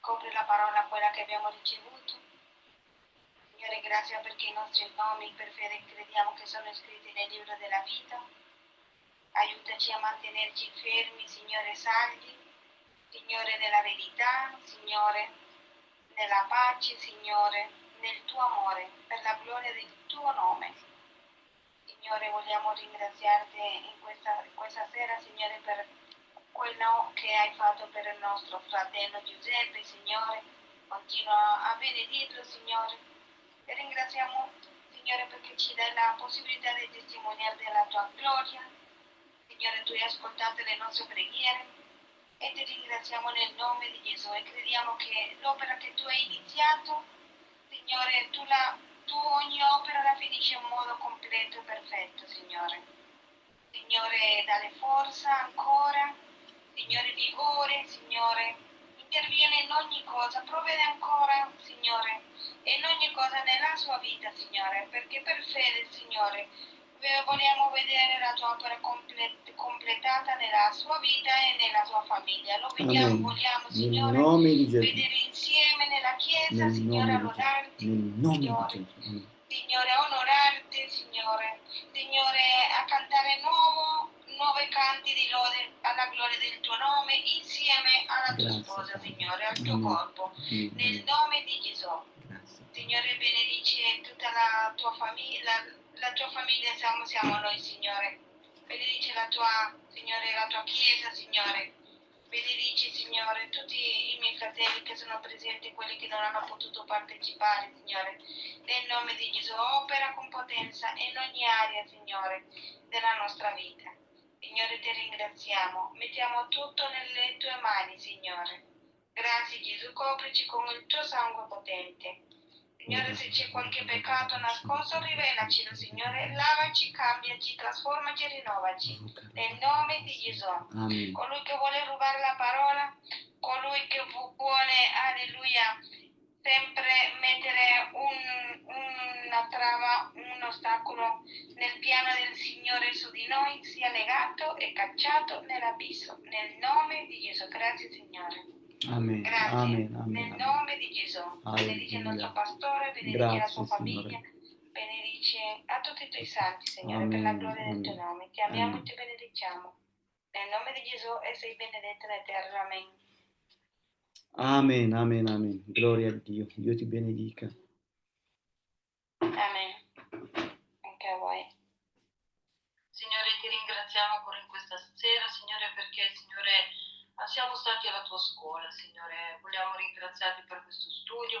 Speaker 4: Copri la parola, quella che abbiamo ricevuto. Signore, grazie perché i nostri nomi per fede crediamo che sono scritti nel libro della vita. Aiutaci a mantenerci fermi, Signore, saldi. Signore, nella verità, Signore, nella pace, Signore, nel tuo amore, per la gloria del tuo nome. Signore, vogliamo ringraziarti in questa, questa sera, Signore, per quello che hai fatto per il nostro fratello Giuseppe, Signore. Continua a benedirlo, Signore. E ringraziamo, Signore, perché ci dai la possibilità di testimoniare della tua gloria. Signore, tu hai ascoltato le nostre preghiere e ti ringraziamo nel nome di Gesù e crediamo che l'opera che tu hai iniziato, Signore, tu, la, tu ogni opera la finisci in modo completo e perfetto, Signore. Signore, dalle forza ancora, Signore, vigore, Signore, interviene in ogni cosa, provvede ancora, Signore, e in ogni cosa nella sua vita, Signore, perché per fede, Signore, vogliamo vedere la tua opera comple- completata nella sua vita e nella sua famiglia. Lo vediamo,
Speaker 1: Amen.
Speaker 4: vogliamo, Signore, vedere insieme nella Chiesa,
Speaker 1: Nel
Speaker 4: Signore, lodarti, Signore. Signore, onorarti, Signore, Signore, a cantare nuovo, nuovi canti di lode alla gloria del tuo nome insieme alla tua
Speaker 1: Grazie,
Speaker 4: sposa. Signore, al tuo
Speaker 1: Amen.
Speaker 4: corpo.
Speaker 1: Amen.
Speaker 4: Nel nome di Gesù.
Speaker 1: Grazie.
Speaker 4: Signore, benedici tutta la tua famiglia, la tua famiglia siamo, siamo noi, Signore. Benedici la tua, Signore, la tua chiesa, Signore. Benedici, Signore, tutti i miei fratelli che sono presenti, quelli che non hanno potuto partecipare, Signore. Nel nome di Gesù, opera con potenza in ogni area, Signore, della nostra vita. Signore, ti ringraziamo. Mettiamo tutto nelle tue mani, Signore. Grazie Gesù, coprici con il tuo sangue potente. Signore, se c'è qualche peccato nascosto, rivelacelo, Signore. Lavaci, cambiaci, trasformaci e rinnovaci. Nel nome di Gesù.
Speaker 1: Amen.
Speaker 4: Colui che vuole rubare la parola, colui che vu- vuole, alleluia, sempre mettere un- una trava, un ostacolo nel piano del Signore su di noi, sia legato e cacciato nell'abisso. Nel nome di Gesù. Grazie, Signore.
Speaker 1: Amen.
Speaker 4: Grazie.
Speaker 1: Amen.
Speaker 4: Nel
Speaker 1: Amen.
Speaker 4: nome di Gesù. Benedice il
Speaker 1: Alleluia.
Speaker 4: nostro pastore, benedice la
Speaker 1: Grazie,
Speaker 4: sua famiglia,
Speaker 1: Signore.
Speaker 4: benedice a tutti
Speaker 6: i tuoi santi, Signore, per la
Speaker 1: Amen,
Speaker 6: gloria del tuo
Speaker 1: amen.
Speaker 6: nome. Ti amiamo
Speaker 1: Amen.
Speaker 6: e ti benediciamo. Nel nome di Gesù e sei benedetta nella terra. Amen.
Speaker 1: Amen, amen, amen. Gloria a Dio. Dio ti benedica.
Speaker 6: Amen. Anche a voi.
Speaker 3: Signore, ti ringraziamo ancora in questa sera, Signore, perché, Signore, ah, siamo stati alla tua scuola, Signore. Vogliamo ringraziarti per questo studio.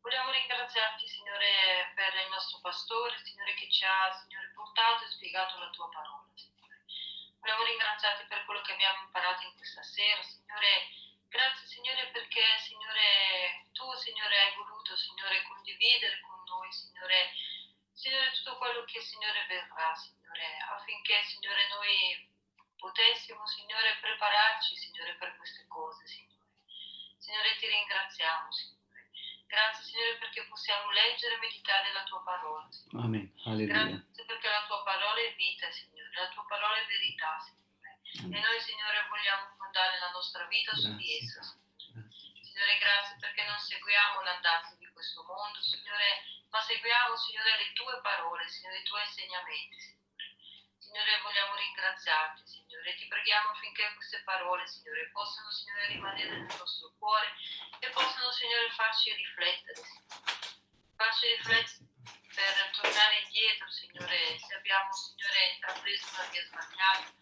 Speaker 3: Vogliamo ringraziarti, Signore, per il nostro pastore, Signore, che ci ha, Signore, portato e spiegato la tua parola, Signore. Vogliamo ringraziarti per quello che abbiamo imparato in questa sera, Signore. Grazie, Signore, perché, Signore, tu, Signore, hai voluto, Signore, condividere con noi, Signore, Signore, tutto quello che, Signore, verrà, Signore, affinché, Signore, noi potessimo, Signore, prepararci, Signore, per queste cose, Signore. Signore, ti ringraziamo, Signore. Grazie, Signore, perché possiamo leggere e meditare la tua parola, Signore.
Speaker 1: Amen. Alleluia.
Speaker 3: Grazie perché la tua parola è vita, Signore, la tua parola è verità, Signore. E noi, Signore, vogliamo fondare la nostra vita su di
Speaker 1: Grazie.
Speaker 3: essa, Signore.
Speaker 1: Grazie.
Speaker 3: Signore, grazie perché non seguiamo l'andazzo di questo mondo, Signore, ma seguiamo, Signore, le tue parole, Signore, i tuoi insegnamenti, Signore. Signore, vogliamo ringraziarti, Signore. Ti preghiamo affinché queste parole, Signore, possano, Signore, rimanere nel nostro cuore e possano, Signore, farci riflettere. Farci riflettere per tornare indietro, Signore, se abbiamo, Signore, intrapreso una via sbagliata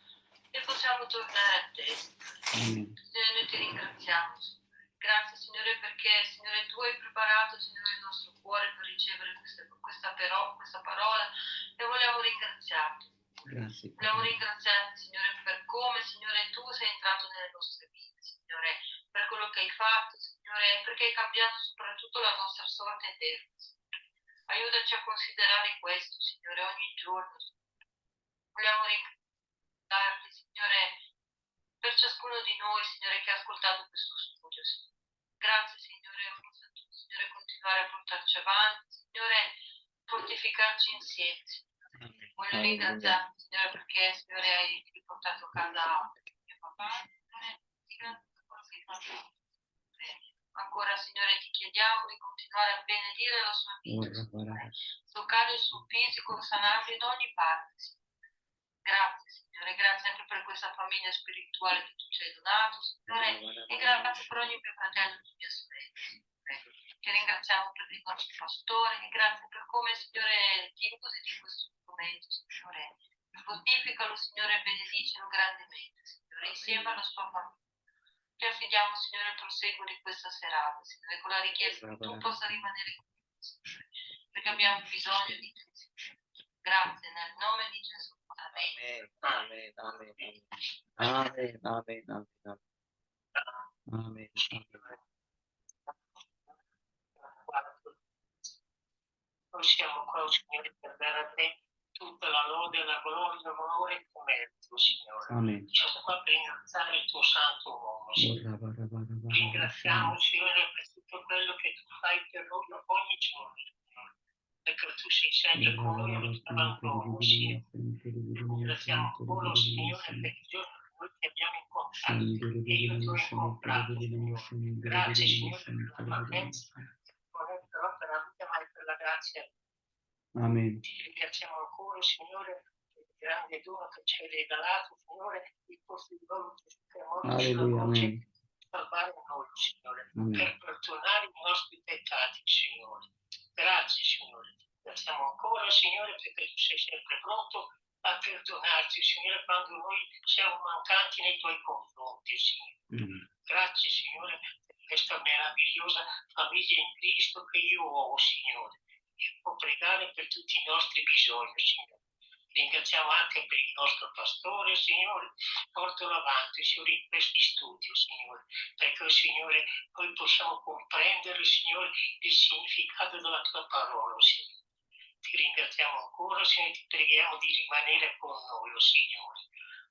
Speaker 3: e possiamo tornare a te, Signore.
Speaker 1: Amen.
Speaker 3: Signore, noi ti ringraziamo, Signore. Grazie, Signore, perché, Signore, tu hai preparato, Signore, il nostro cuore per ricevere queste- questa, però, questa parola e vogliamo ringraziarti.
Speaker 1: Grazie.
Speaker 3: Vogliamo ringraziarti, Signore, per come, Signore, tu sei entrato nelle nostre vite, Signore, per quello che hai fatto, Signore, perché hai cambiato soprattutto la nostra sorte eterna. Aiutaci a considerare questo, Signore, ogni giorno. Vogliamo ringraziarti, Signore, per ciascuno di noi, Signore, che ha ascoltato questo studio. Signore. Grazie, Signore, Signore, continuare a portarci avanti, Signore, fortificarci insieme. Voglio
Speaker 1: Alleluia.
Speaker 3: ringraziarti, Signore, perché, Signore, hai riportato a casa mio papà. Ancora, Signore, ti chiediamo di continuare a benedire la sua vita, toccare il suo fisico, sanarlo in ogni parte, Signore. Grazie, Signore, grazie anche per questa famiglia spirituale che tu ci hai donato, Signore, e grazie per ogni mio fratello e mia sorella. Ti ringraziamo per il nostro pastore, grazie per come, Signore, ti usi di questo strumento, Signore. Fortificalo, Signore, benedicelo grandemente, Signore, insieme alla sua famiglia. Ti affidiamo, Signore, il proseguo di questa serata, Signore, con la richiesta che tu possa rimanere con noi, Signore, perché abbiamo bisogno di te, Signore. Grazie, nel nome di Gesù. Amen.
Speaker 1: Amen. Amen. Amen. Amen. Amen. Amen. Amen. Amen.
Speaker 7: Noi siamo qua, Signore, per dare a te tutta la lode, la gloria, l'onore e il merito, Signore.
Speaker 1: Amen.
Speaker 7: Siamo qua per ringraziare il tuo santo nome, Signore. Ringraziamo, Signore, per tutto quello che tu fai per noi ogni giorno, Signore. Perché tu sei sempre con noi e non ti abbandono, Signore. Ringraziamo ancora, Signore, per il giorno che noi ti abbiamo incontrato e io ti ho incontrato, Signore. Grazie, Signore, per la non è però per la vita, ma è per la grazia
Speaker 1: Amen.
Speaker 7: ti ringraziamo ancora, Signore, per il grande dono che ci hai regalato, Signore, il posto di Gesù che
Speaker 1: Amen.
Speaker 7: per salvare noi, Signore,
Speaker 1: Amen.
Speaker 7: per perdonare i nostri peccati, Signore. Grazie, Signore. Ti ringraziamo ancora, Signore, perché tu sei sempre pronto a perdonarci, Signore, quando noi siamo mancanti nei tuoi confronti, Signore.
Speaker 1: Amen.
Speaker 7: Grazie Signore per questa meravigliosa famiglia in Cristo che io ho, Signore. Può pregare per tutti i nostri bisogni, Signore. Ringraziamo anche per il nostro pastore, Signore. Portalo avanti, Signore, in questi studi, Signore. Perché, Signore, noi possiamo comprendere, Signore, il significato della tua parola, Signore. Ti ringraziamo ancora, Signore, ti preghiamo di rimanere con noi, oh Signore.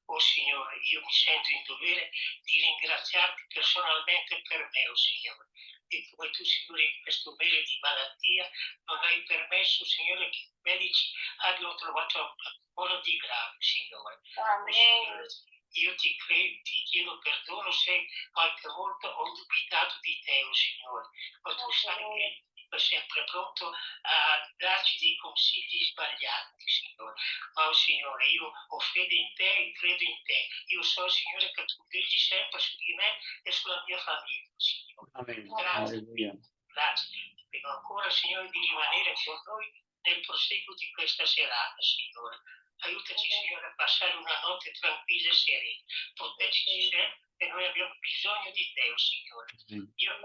Speaker 7: Oh Signore, io mi sento in dovere di ringraziarti personalmente per me, oh Signore. E come tu, Signore, in questo mese di malattia non hai permesso, Signore, che i medici abbiano trovato qualcosa di grave, Signore.
Speaker 6: Amen.
Speaker 7: Io ti credo, ti chiedo perdono se qualche volta ho dubitato di te, oh Signore. Ma tu sai che sempre pronto a darci dei consigli sbagliati, Signore. Ma, oh, Signore, io ho fede in te e credo in te. Io so, Signore, che tu vegli sempre su di me e sulla mia famiglia, Signore.
Speaker 1: Amen.
Speaker 7: Grazie.
Speaker 1: Alleluia.
Speaker 7: Grazie. Ti prego ancora, Signore, di rimanere con noi nel proseguo di questa serata, Signore. Aiutaci, Signore, a passare una notte tranquilla e serena. Proteggici sempre, che noi abbiamo bisogno di te, oh Signore. Io ho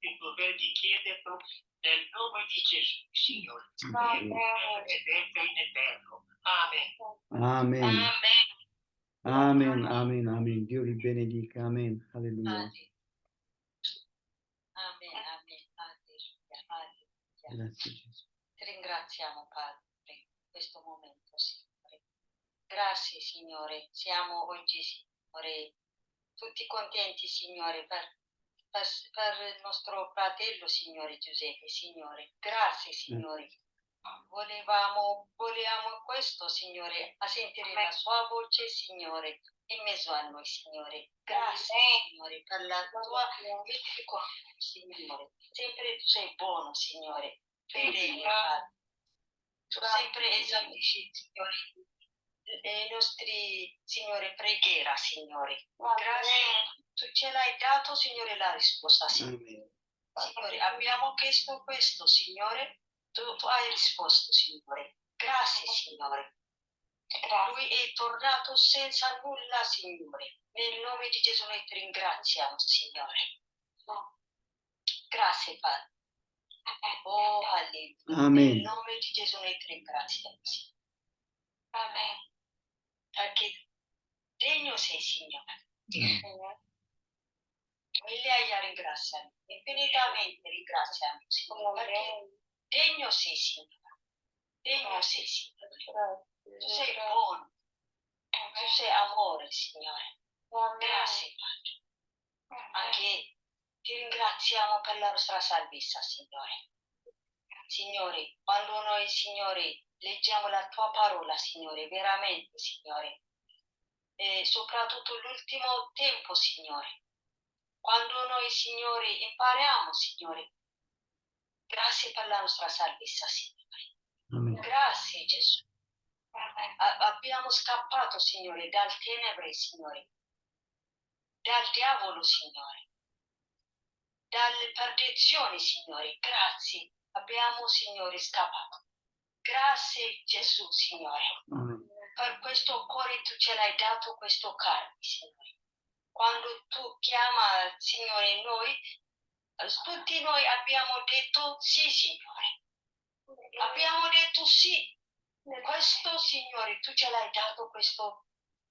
Speaker 7: il dovere di chiederlo nel nome di Gesù, Signore. Ed entra in eterno. Amen.
Speaker 1: Amen.
Speaker 6: Amen.
Speaker 1: Amen. Amen. Amen. Dio vi benedica. Amen. Alleluia.
Speaker 6: Amen. Amen. Amen. Alleluia. Alleluia.
Speaker 1: Grazie Gesù.
Speaker 6: Ti ringraziamo, Padre, per questo momento, Signore. Grazie, Signore. Siamo oggi, Signore, tutti contenti, Signore, per, per, per il nostro fratello, Signore Giuseppe, Signore. Grazie, Signore. Volevamo, volevamo questo, Signore, a sentire la sua voce, Signore, in mezzo a noi, Signore. Grazie, Signore, per la tua misericordia, Signore. Sempre tu sei buono, Signore. Fedele, Padre. Tu sempre esaudisci, Signore, le nostre, Signore, preghiera, Signore. Grazie. Tu ce l'hai dato, Signore, la risposta, Signore.
Speaker 1: Amen.
Speaker 6: Signore, abbiamo chiesto questo, Signore. Tu, tu hai risposto, Signore. Grazie, Signore. Lui è tornato senza nulla, Signore. Nel nome di Gesù noi ti ringraziamo, Signore. Grazie, Padre. Oh, alleluia.
Speaker 1: Amen.
Speaker 6: Nel nome di Gesù noi ti ringraziamo, Signore. Amen. Perché degno sei, Signore. Migliaia ringraziamo, infinitamente ringraziamo, Signore. Perché degno sei, Signore. Degno sei, Signore. Tu sei buono. Tu sei amore, Signore. Grazie, Padre. Anche ti ringraziamo per la nostra salvezza, Signore. Signore, quando noi, Signore, leggiamo la tua parola, Signore, veramente, Signore, e soprattutto l'ultimo tempo, Signore, quando noi, Signore, impariamo, Signore, grazie per la nostra salvezza, Signore.
Speaker 1: Amen.
Speaker 6: Grazie, Gesù. A- abbiamo scappato, Signore, dal tenebre, Signore, dal diavolo, Signore, dalle perdizioni, Signore. Grazie, abbiamo, Signore, scappato. Grazie, Gesù, Signore.
Speaker 1: Amen.
Speaker 6: Per questo cuore tu ce l'hai dato questo carne, Signore. Quando tu chiama, Signore, noi, tutti noi abbiamo detto sì, Signore. Abbiamo detto sì. Questo, Signore, tu ce l'hai dato questo,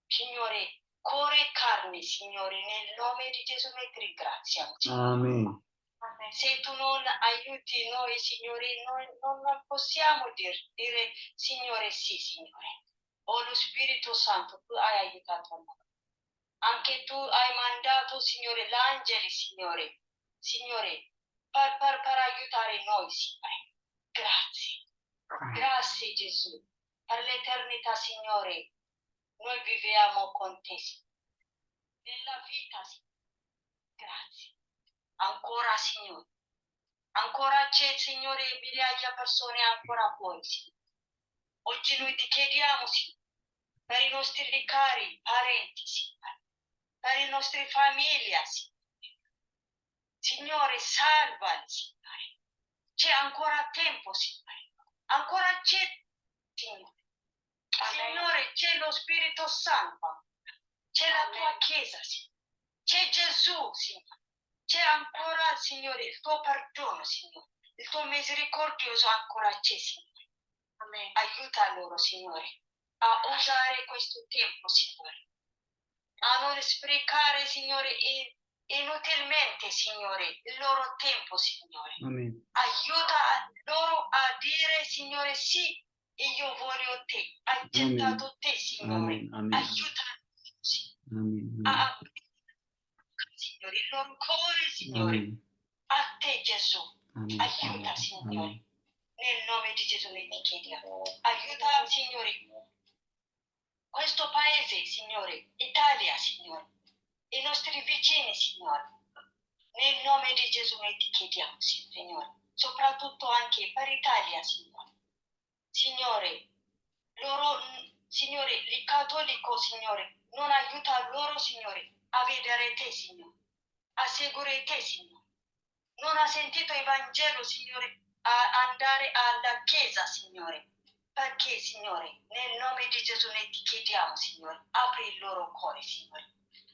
Speaker 6: Signore, cuore e carne, Signore, nel nome di Gesù noi ti ringraziamo. Signore.
Speaker 1: Amen.
Speaker 6: Se tu non aiuti noi, Signore, noi non, non possiamo dir- dire, Signore, sì, Signore. Oh, lo Spirito Santo, tu hai aiutato noi. Anche tu hai mandato, Signore, l'angeli, Signore, Signore, per, per, per aiutare noi, Signore. Grazie. Grazie, Gesù. Per l'eternità, Signore, noi viviamo con te, Signore. Nella vita, Signore. Grazie. Ancora, Signore. Ancora c'è, Signore, migliaia di persone ancora fuori, Signore. Oggi noi ti chiediamo, Signore, per i nostri cari parenti, Signore, per le nostre famiglie, Signore. Signore, salvali, Signore. C'è ancora tempo, Signore. Ancora c'è, Signore. Signore, c'è lo Spirito Santo. C'è la tua Chiesa, Signore. C'è Gesù, Signore. C'è ancora, Signore, il tuo perdono, Signore. Il tuo misericordioso ancora c'è, Signore. Aiuta loro, Signore, a usare questo tempo, Signore. A non sprecare, Signore, in- inutilmente, Signore, il loro tempo, Signore.
Speaker 1: Amen.
Speaker 6: Aiuta loro a dire, Signore, sì, io voglio te.
Speaker 1: Amen.
Speaker 6: gettato te, Signore.
Speaker 1: Amen. Amen.
Speaker 6: Aiuta, Signore,
Speaker 1: Amen.
Speaker 6: a Signore, il loro cuore, Signore,
Speaker 1: Amen.
Speaker 6: a te, Gesù.
Speaker 1: Amen.
Speaker 6: Aiuta, Signore. Nel nome di Gesù noi ti chiediamo. Aiuta, Signore, questo paese, Signore, Italia, Signore, i nostri vicini, Signore. Nel nome di Gesù noi ti chiediamo, Signore. soprattutto anche per l'Italia, Signore. Signore, loro, Signore, il cattolico, Signore, non aiuta loro, Signore, a vedere te, Signore, a seguire te, Signore. Non ha sentito il Vangelo, Signore, a andare alla chiesa, Signore. Perché, Signore, nel nome di Gesù ne ti chiediamo, Signore, apri il loro cuore, Signore.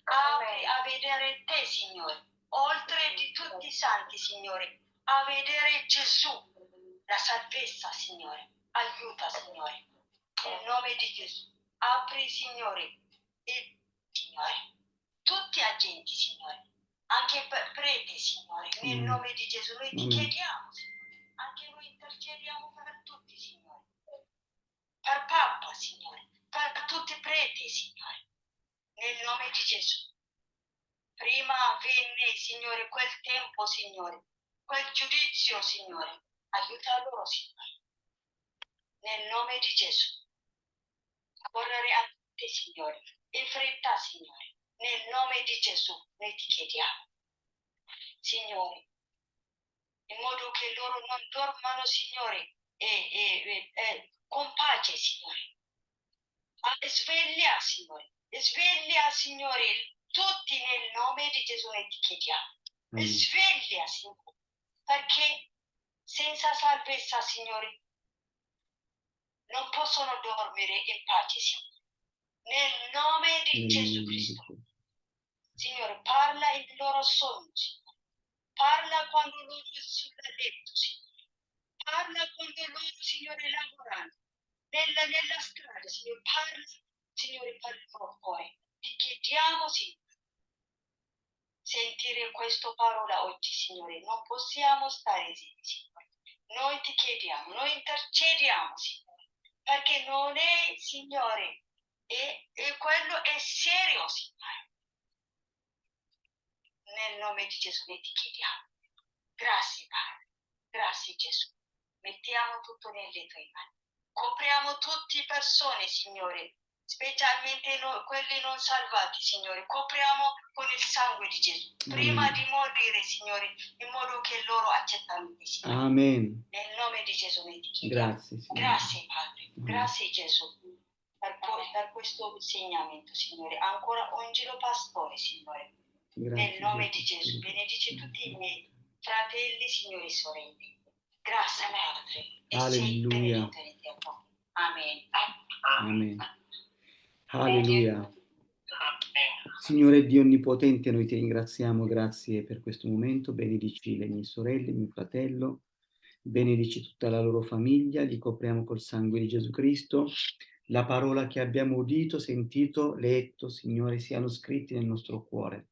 Speaker 6: Apri a vedere te, Signore, oltre di tutti i santi, Signore, a vedere Gesù, la salvezza, Signore. Aiuta, Signore, nel nome di Gesù. Apri, Signore, il Signore, tutti gli agenti, Signore, anche per preti, Signore, nel
Speaker 1: Mm.
Speaker 6: nome di Gesù. Noi ti
Speaker 1: Mm.
Speaker 6: chiediamo, Signore, anche noi intercediamo per per Papa, Signore, per tutti i preti, Signore, nel nome di Gesù. Prima venne, Signore, quel tempo, Signore, quel giudizio, Signore. Aiuta loro, Signore. Nel nome di Gesù. Correre a te, Signore. In fretta, Signore. Nel nome di Gesù noi ti chiediamo. Signore, in modo che loro non dormano, Signore, e, e- e- e con pace, Signore. Sveglia, Signore. Sveglia, Signore, tutti nel nome di Gesù noi ti chiediamo.
Speaker 1: Amen.
Speaker 6: Sveglia, Signore, perché senza salvezza, Signore, non possono dormire in pace, Signore. Nel nome di
Speaker 1: Nel
Speaker 6: Gesù Cristo. Signore, parla il loro sogno, Signore. Parla quando loro sono sul letto, Signore. Parla quando loro, Signore, lavorano. Nella, nella strada, Signore, parla, Signore, il loro cuore. Ti chiediamo, Signore, sentire questa parola oggi, Signore. Non possiamo stare zitti, Signore. Noi ti chiediamo, noi intercediamo, Signore, perché non è, Signore, e, e quello è serio, Signore. Nel nome di Gesù noi ti chiediamo. Grazie, Padre. Grazie, Gesù. Mettiamo tutto nelle tue mani. Copriamo tutte le persone, Signore, specialmente noi, quelli non salvati, Signore. Copriamo con il sangue di Gesù. Prima
Speaker 1: Amen.
Speaker 6: di morire, Signore, in modo che loro accettano Signore.
Speaker 1: Amen.
Speaker 6: Nel nome di Gesù chiediamo.
Speaker 1: Grazie, Signore.
Speaker 6: Grazie Padre, grazie Gesù per, per questo insegnamento, Signore. Ancora ungilo pastore, Signore.
Speaker 1: Grazie,
Speaker 6: Nel nome di
Speaker 1: Gesù.
Speaker 6: Gesù, benedici tutti i miei fratelli, signori e sorelle. Grazie Padre. E
Speaker 1: Alleluia.
Speaker 6: Amen.
Speaker 1: Amen. Alleluia. Signore Dio Onnipotente, noi ti ringraziamo, grazie per questo momento, benedici le mie sorelle, mio fratello, benedici tutta la loro famiglia, li copriamo col sangue di Gesù Cristo, la parola che abbiamo udito, sentito, letto, Signore, siano scritti nel nostro cuore.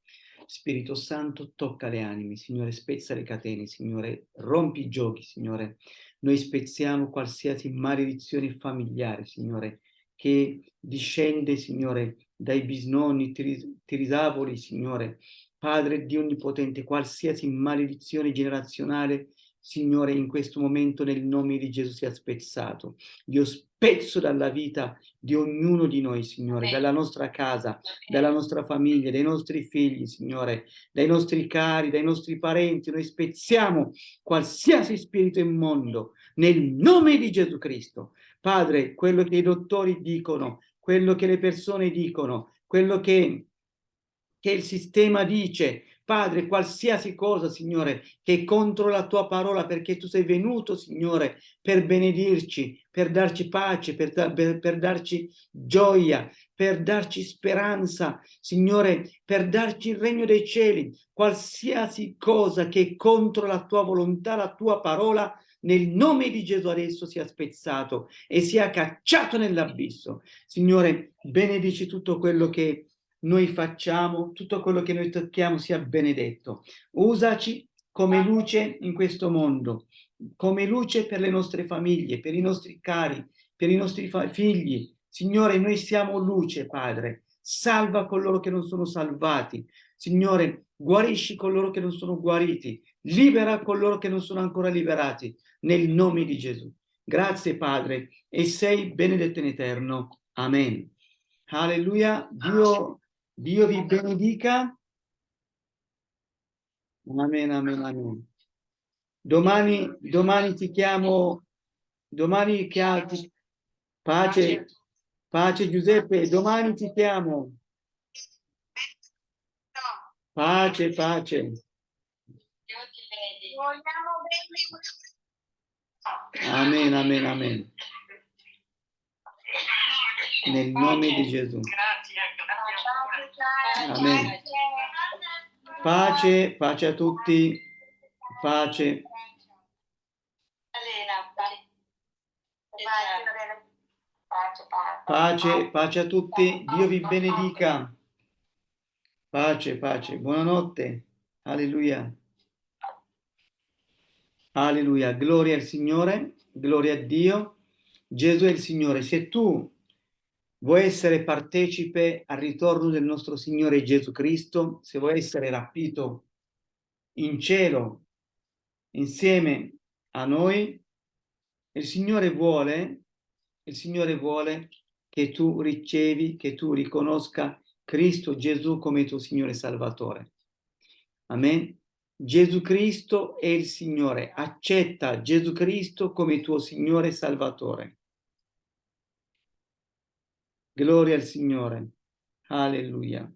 Speaker 1: Spirito Santo, tocca le anime, Signore, spezza le catene, Signore, rompi i giochi, Signore. Noi spezziamo qualsiasi maledizione familiare, Signore, che discende, Signore, dai bisnonni, tiris- tirisavoli, Signore. Padre Dio Onnipotente, qualsiasi maledizione generazionale, Signore, in questo momento nel nome di Gesù sia spezzato. Io spezzo dalla vita di ognuno di noi, Signore,
Speaker 6: Amen.
Speaker 1: dalla nostra casa, dalla nostra famiglia, dai nostri figli, Signore, dai nostri cari, dai nostri parenti. Noi spezziamo qualsiasi spirito immondo nel nome di Gesù Cristo. Padre, quello che i dottori dicono, quello che le persone dicono, quello che, che il sistema dice, Padre, qualsiasi cosa, Signore, che è contro la tua parola, perché tu sei venuto, Signore, per benedirci, per darci pace, per, per- per darci gioia, per darci speranza, Signore, per darci il regno dei cieli. Qualsiasi cosa che è contro la tua volontà, la tua parola, nel nome di Gesù adesso sia spezzato e sia cacciato nell'abisso. Signore, benedici tutto quello che noi facciamo, tutto quello che noi tocchiamo sia benedetto. Usaci come luce in questo mondo, come luce per le nostre famiglie, per i nostri cari, per i nostri figli. Signore, noi siamo luce, Padre. Salva coloro che non sono salvati. Signore, guarisci coloro che non sono guariti. Libera coloro che non sono ancora liberati. Nel nome di Gesù. Grazie, Padre, e sei benedetto in eterno. Amen. Alleluia. Dio, Dio vi benedica. Amen, amen, amen. Domani, domani ti chiamo, domani che altri, pace, pace Giuseppe, domani ti chiamo. Pace, pace. Amen, amen, amen. Nel nome di Gesù.
Speaker 7: Grazie, grazie.
Speaker 1: Amen. Pace, pace a tutti. Pace.
Speaker 3: Pace, pace
Speaker 1: a tutti. Dio vi benedica. Pace, pace. Buonanotte. Alleluia. Alleluia. Gloria al Signore. Gloria a Dio. Gesù è il Signore. Se tu vuoi essere partecipe al ritorno del nostro Signore Gesù Cristo, se vuoi essere rapito in cielo insieme a noi, il Signore vuole, il Signore vuole che tu ricevi, che tu riconosca Cristo Gesù come tuo Signore Salvatore. Amen. Gesù Cristo è il Signore. Accetta Gesù Cristo come tuo Signore Salvatore. Gloria al Signore. Alleluia.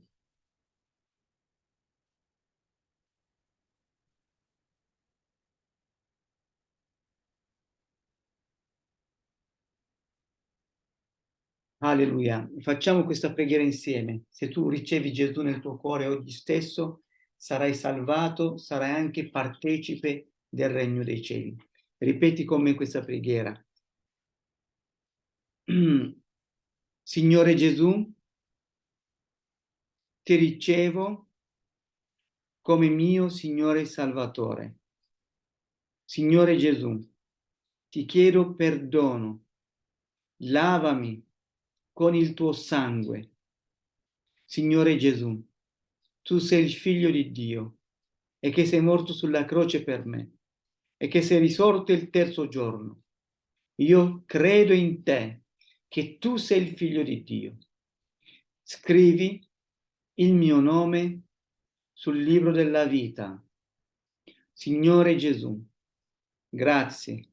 Speaker 1: Alleluia. Facciamo questa preghiera insieme. Se tu ricevi Gesù nel tuo cuore oggi stesso, sarai salvato, sarai anche partecipe del regno dei cieli. Ripeti con me questa preghiera. Signore Gesù, ti ricevo come mio Signore Salvatore. Signore Gesù, ti chiedo perdono, lavami con il tuo sangue. Signore Gesù, tu sei il figlio di Dio e che sei morto sulla croce per me e che sei risorto il terzo giorno. Io credo in te, che tu sei il figlio di Dio. Scrivi il mio nome sul libro della vita. Signore Gesù, grazie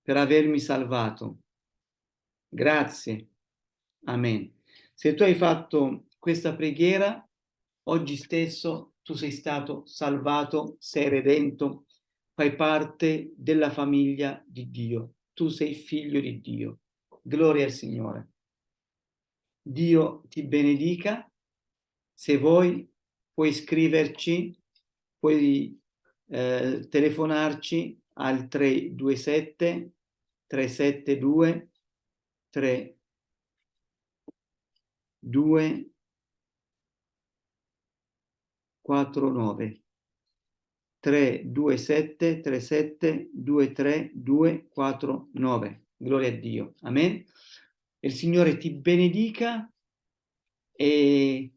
Speaker 1: per avermi salvato. Grazie. Amen. Se tu hai fatto questa preghiera, oggi stesso tu sei stato salvato, sei redento, fai parte della famiglia di Dio. Tu sei figlio di Dio. Gloria al Signore. Dio ti benedica. Se vuoi, puoi scriverci, puoi eh, telefonarci al 327 372 3 2 4 9 3 2 7 3 7 2 3 2 4 9 gloria a Dio amen il Signore ti benedica e,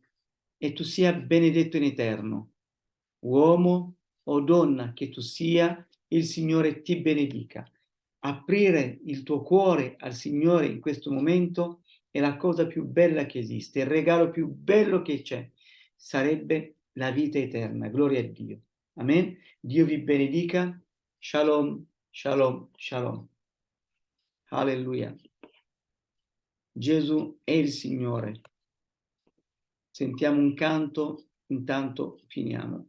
Speaker 1: e tu sia benedetto in eterno uomo o donna che tu sia il Signore ti benedica aprire il tuo cuore al Signore in questo momento è la cosa più bella che esiste, il regalo più bello che c'è, sarebbe la vita eterna. Gloria a Dio. Amen. Dio vi benedica. Shalom, shalom, shalom. Alleluia. Gesù è il Signore. Sentiamo un canto, intanto finiamo.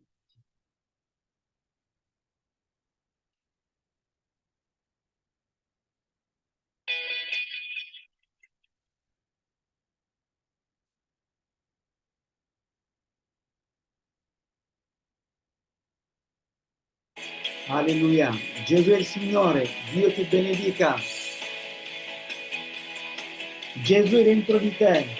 Speaker 1: Alleluia. Gesù è il Signore, Dio ti benedica. Gesù è dentro di te.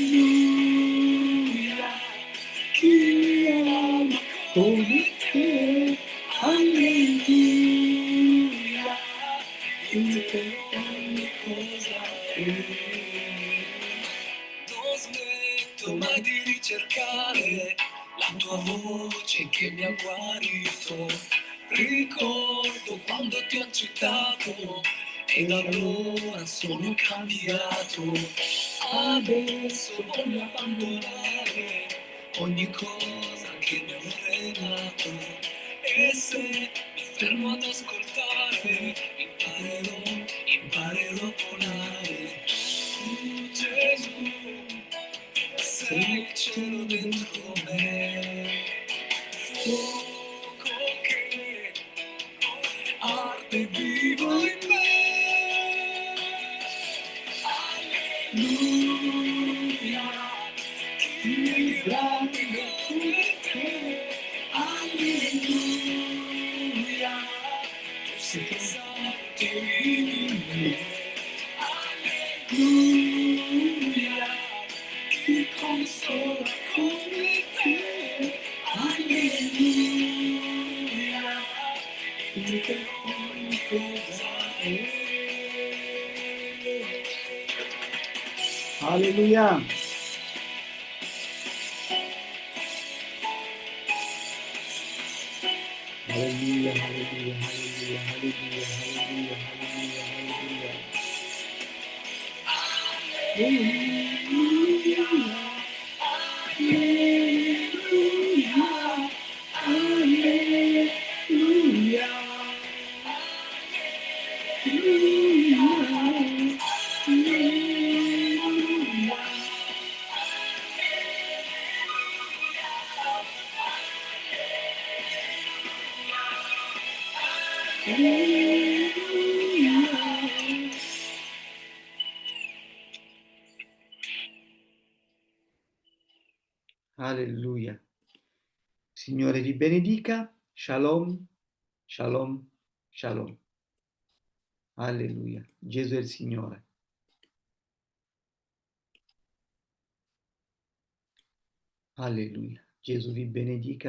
Speaker 2: guarito. Ricordo quando ti ho accettato e da allora sono cambiato. Adesso voglio abbandonare ogni cosa
Speaker 1: benedica. Shalom, shalom, shalom. Alleluia. Gesù è il Signore. Alleluia. Gesù vi benedica.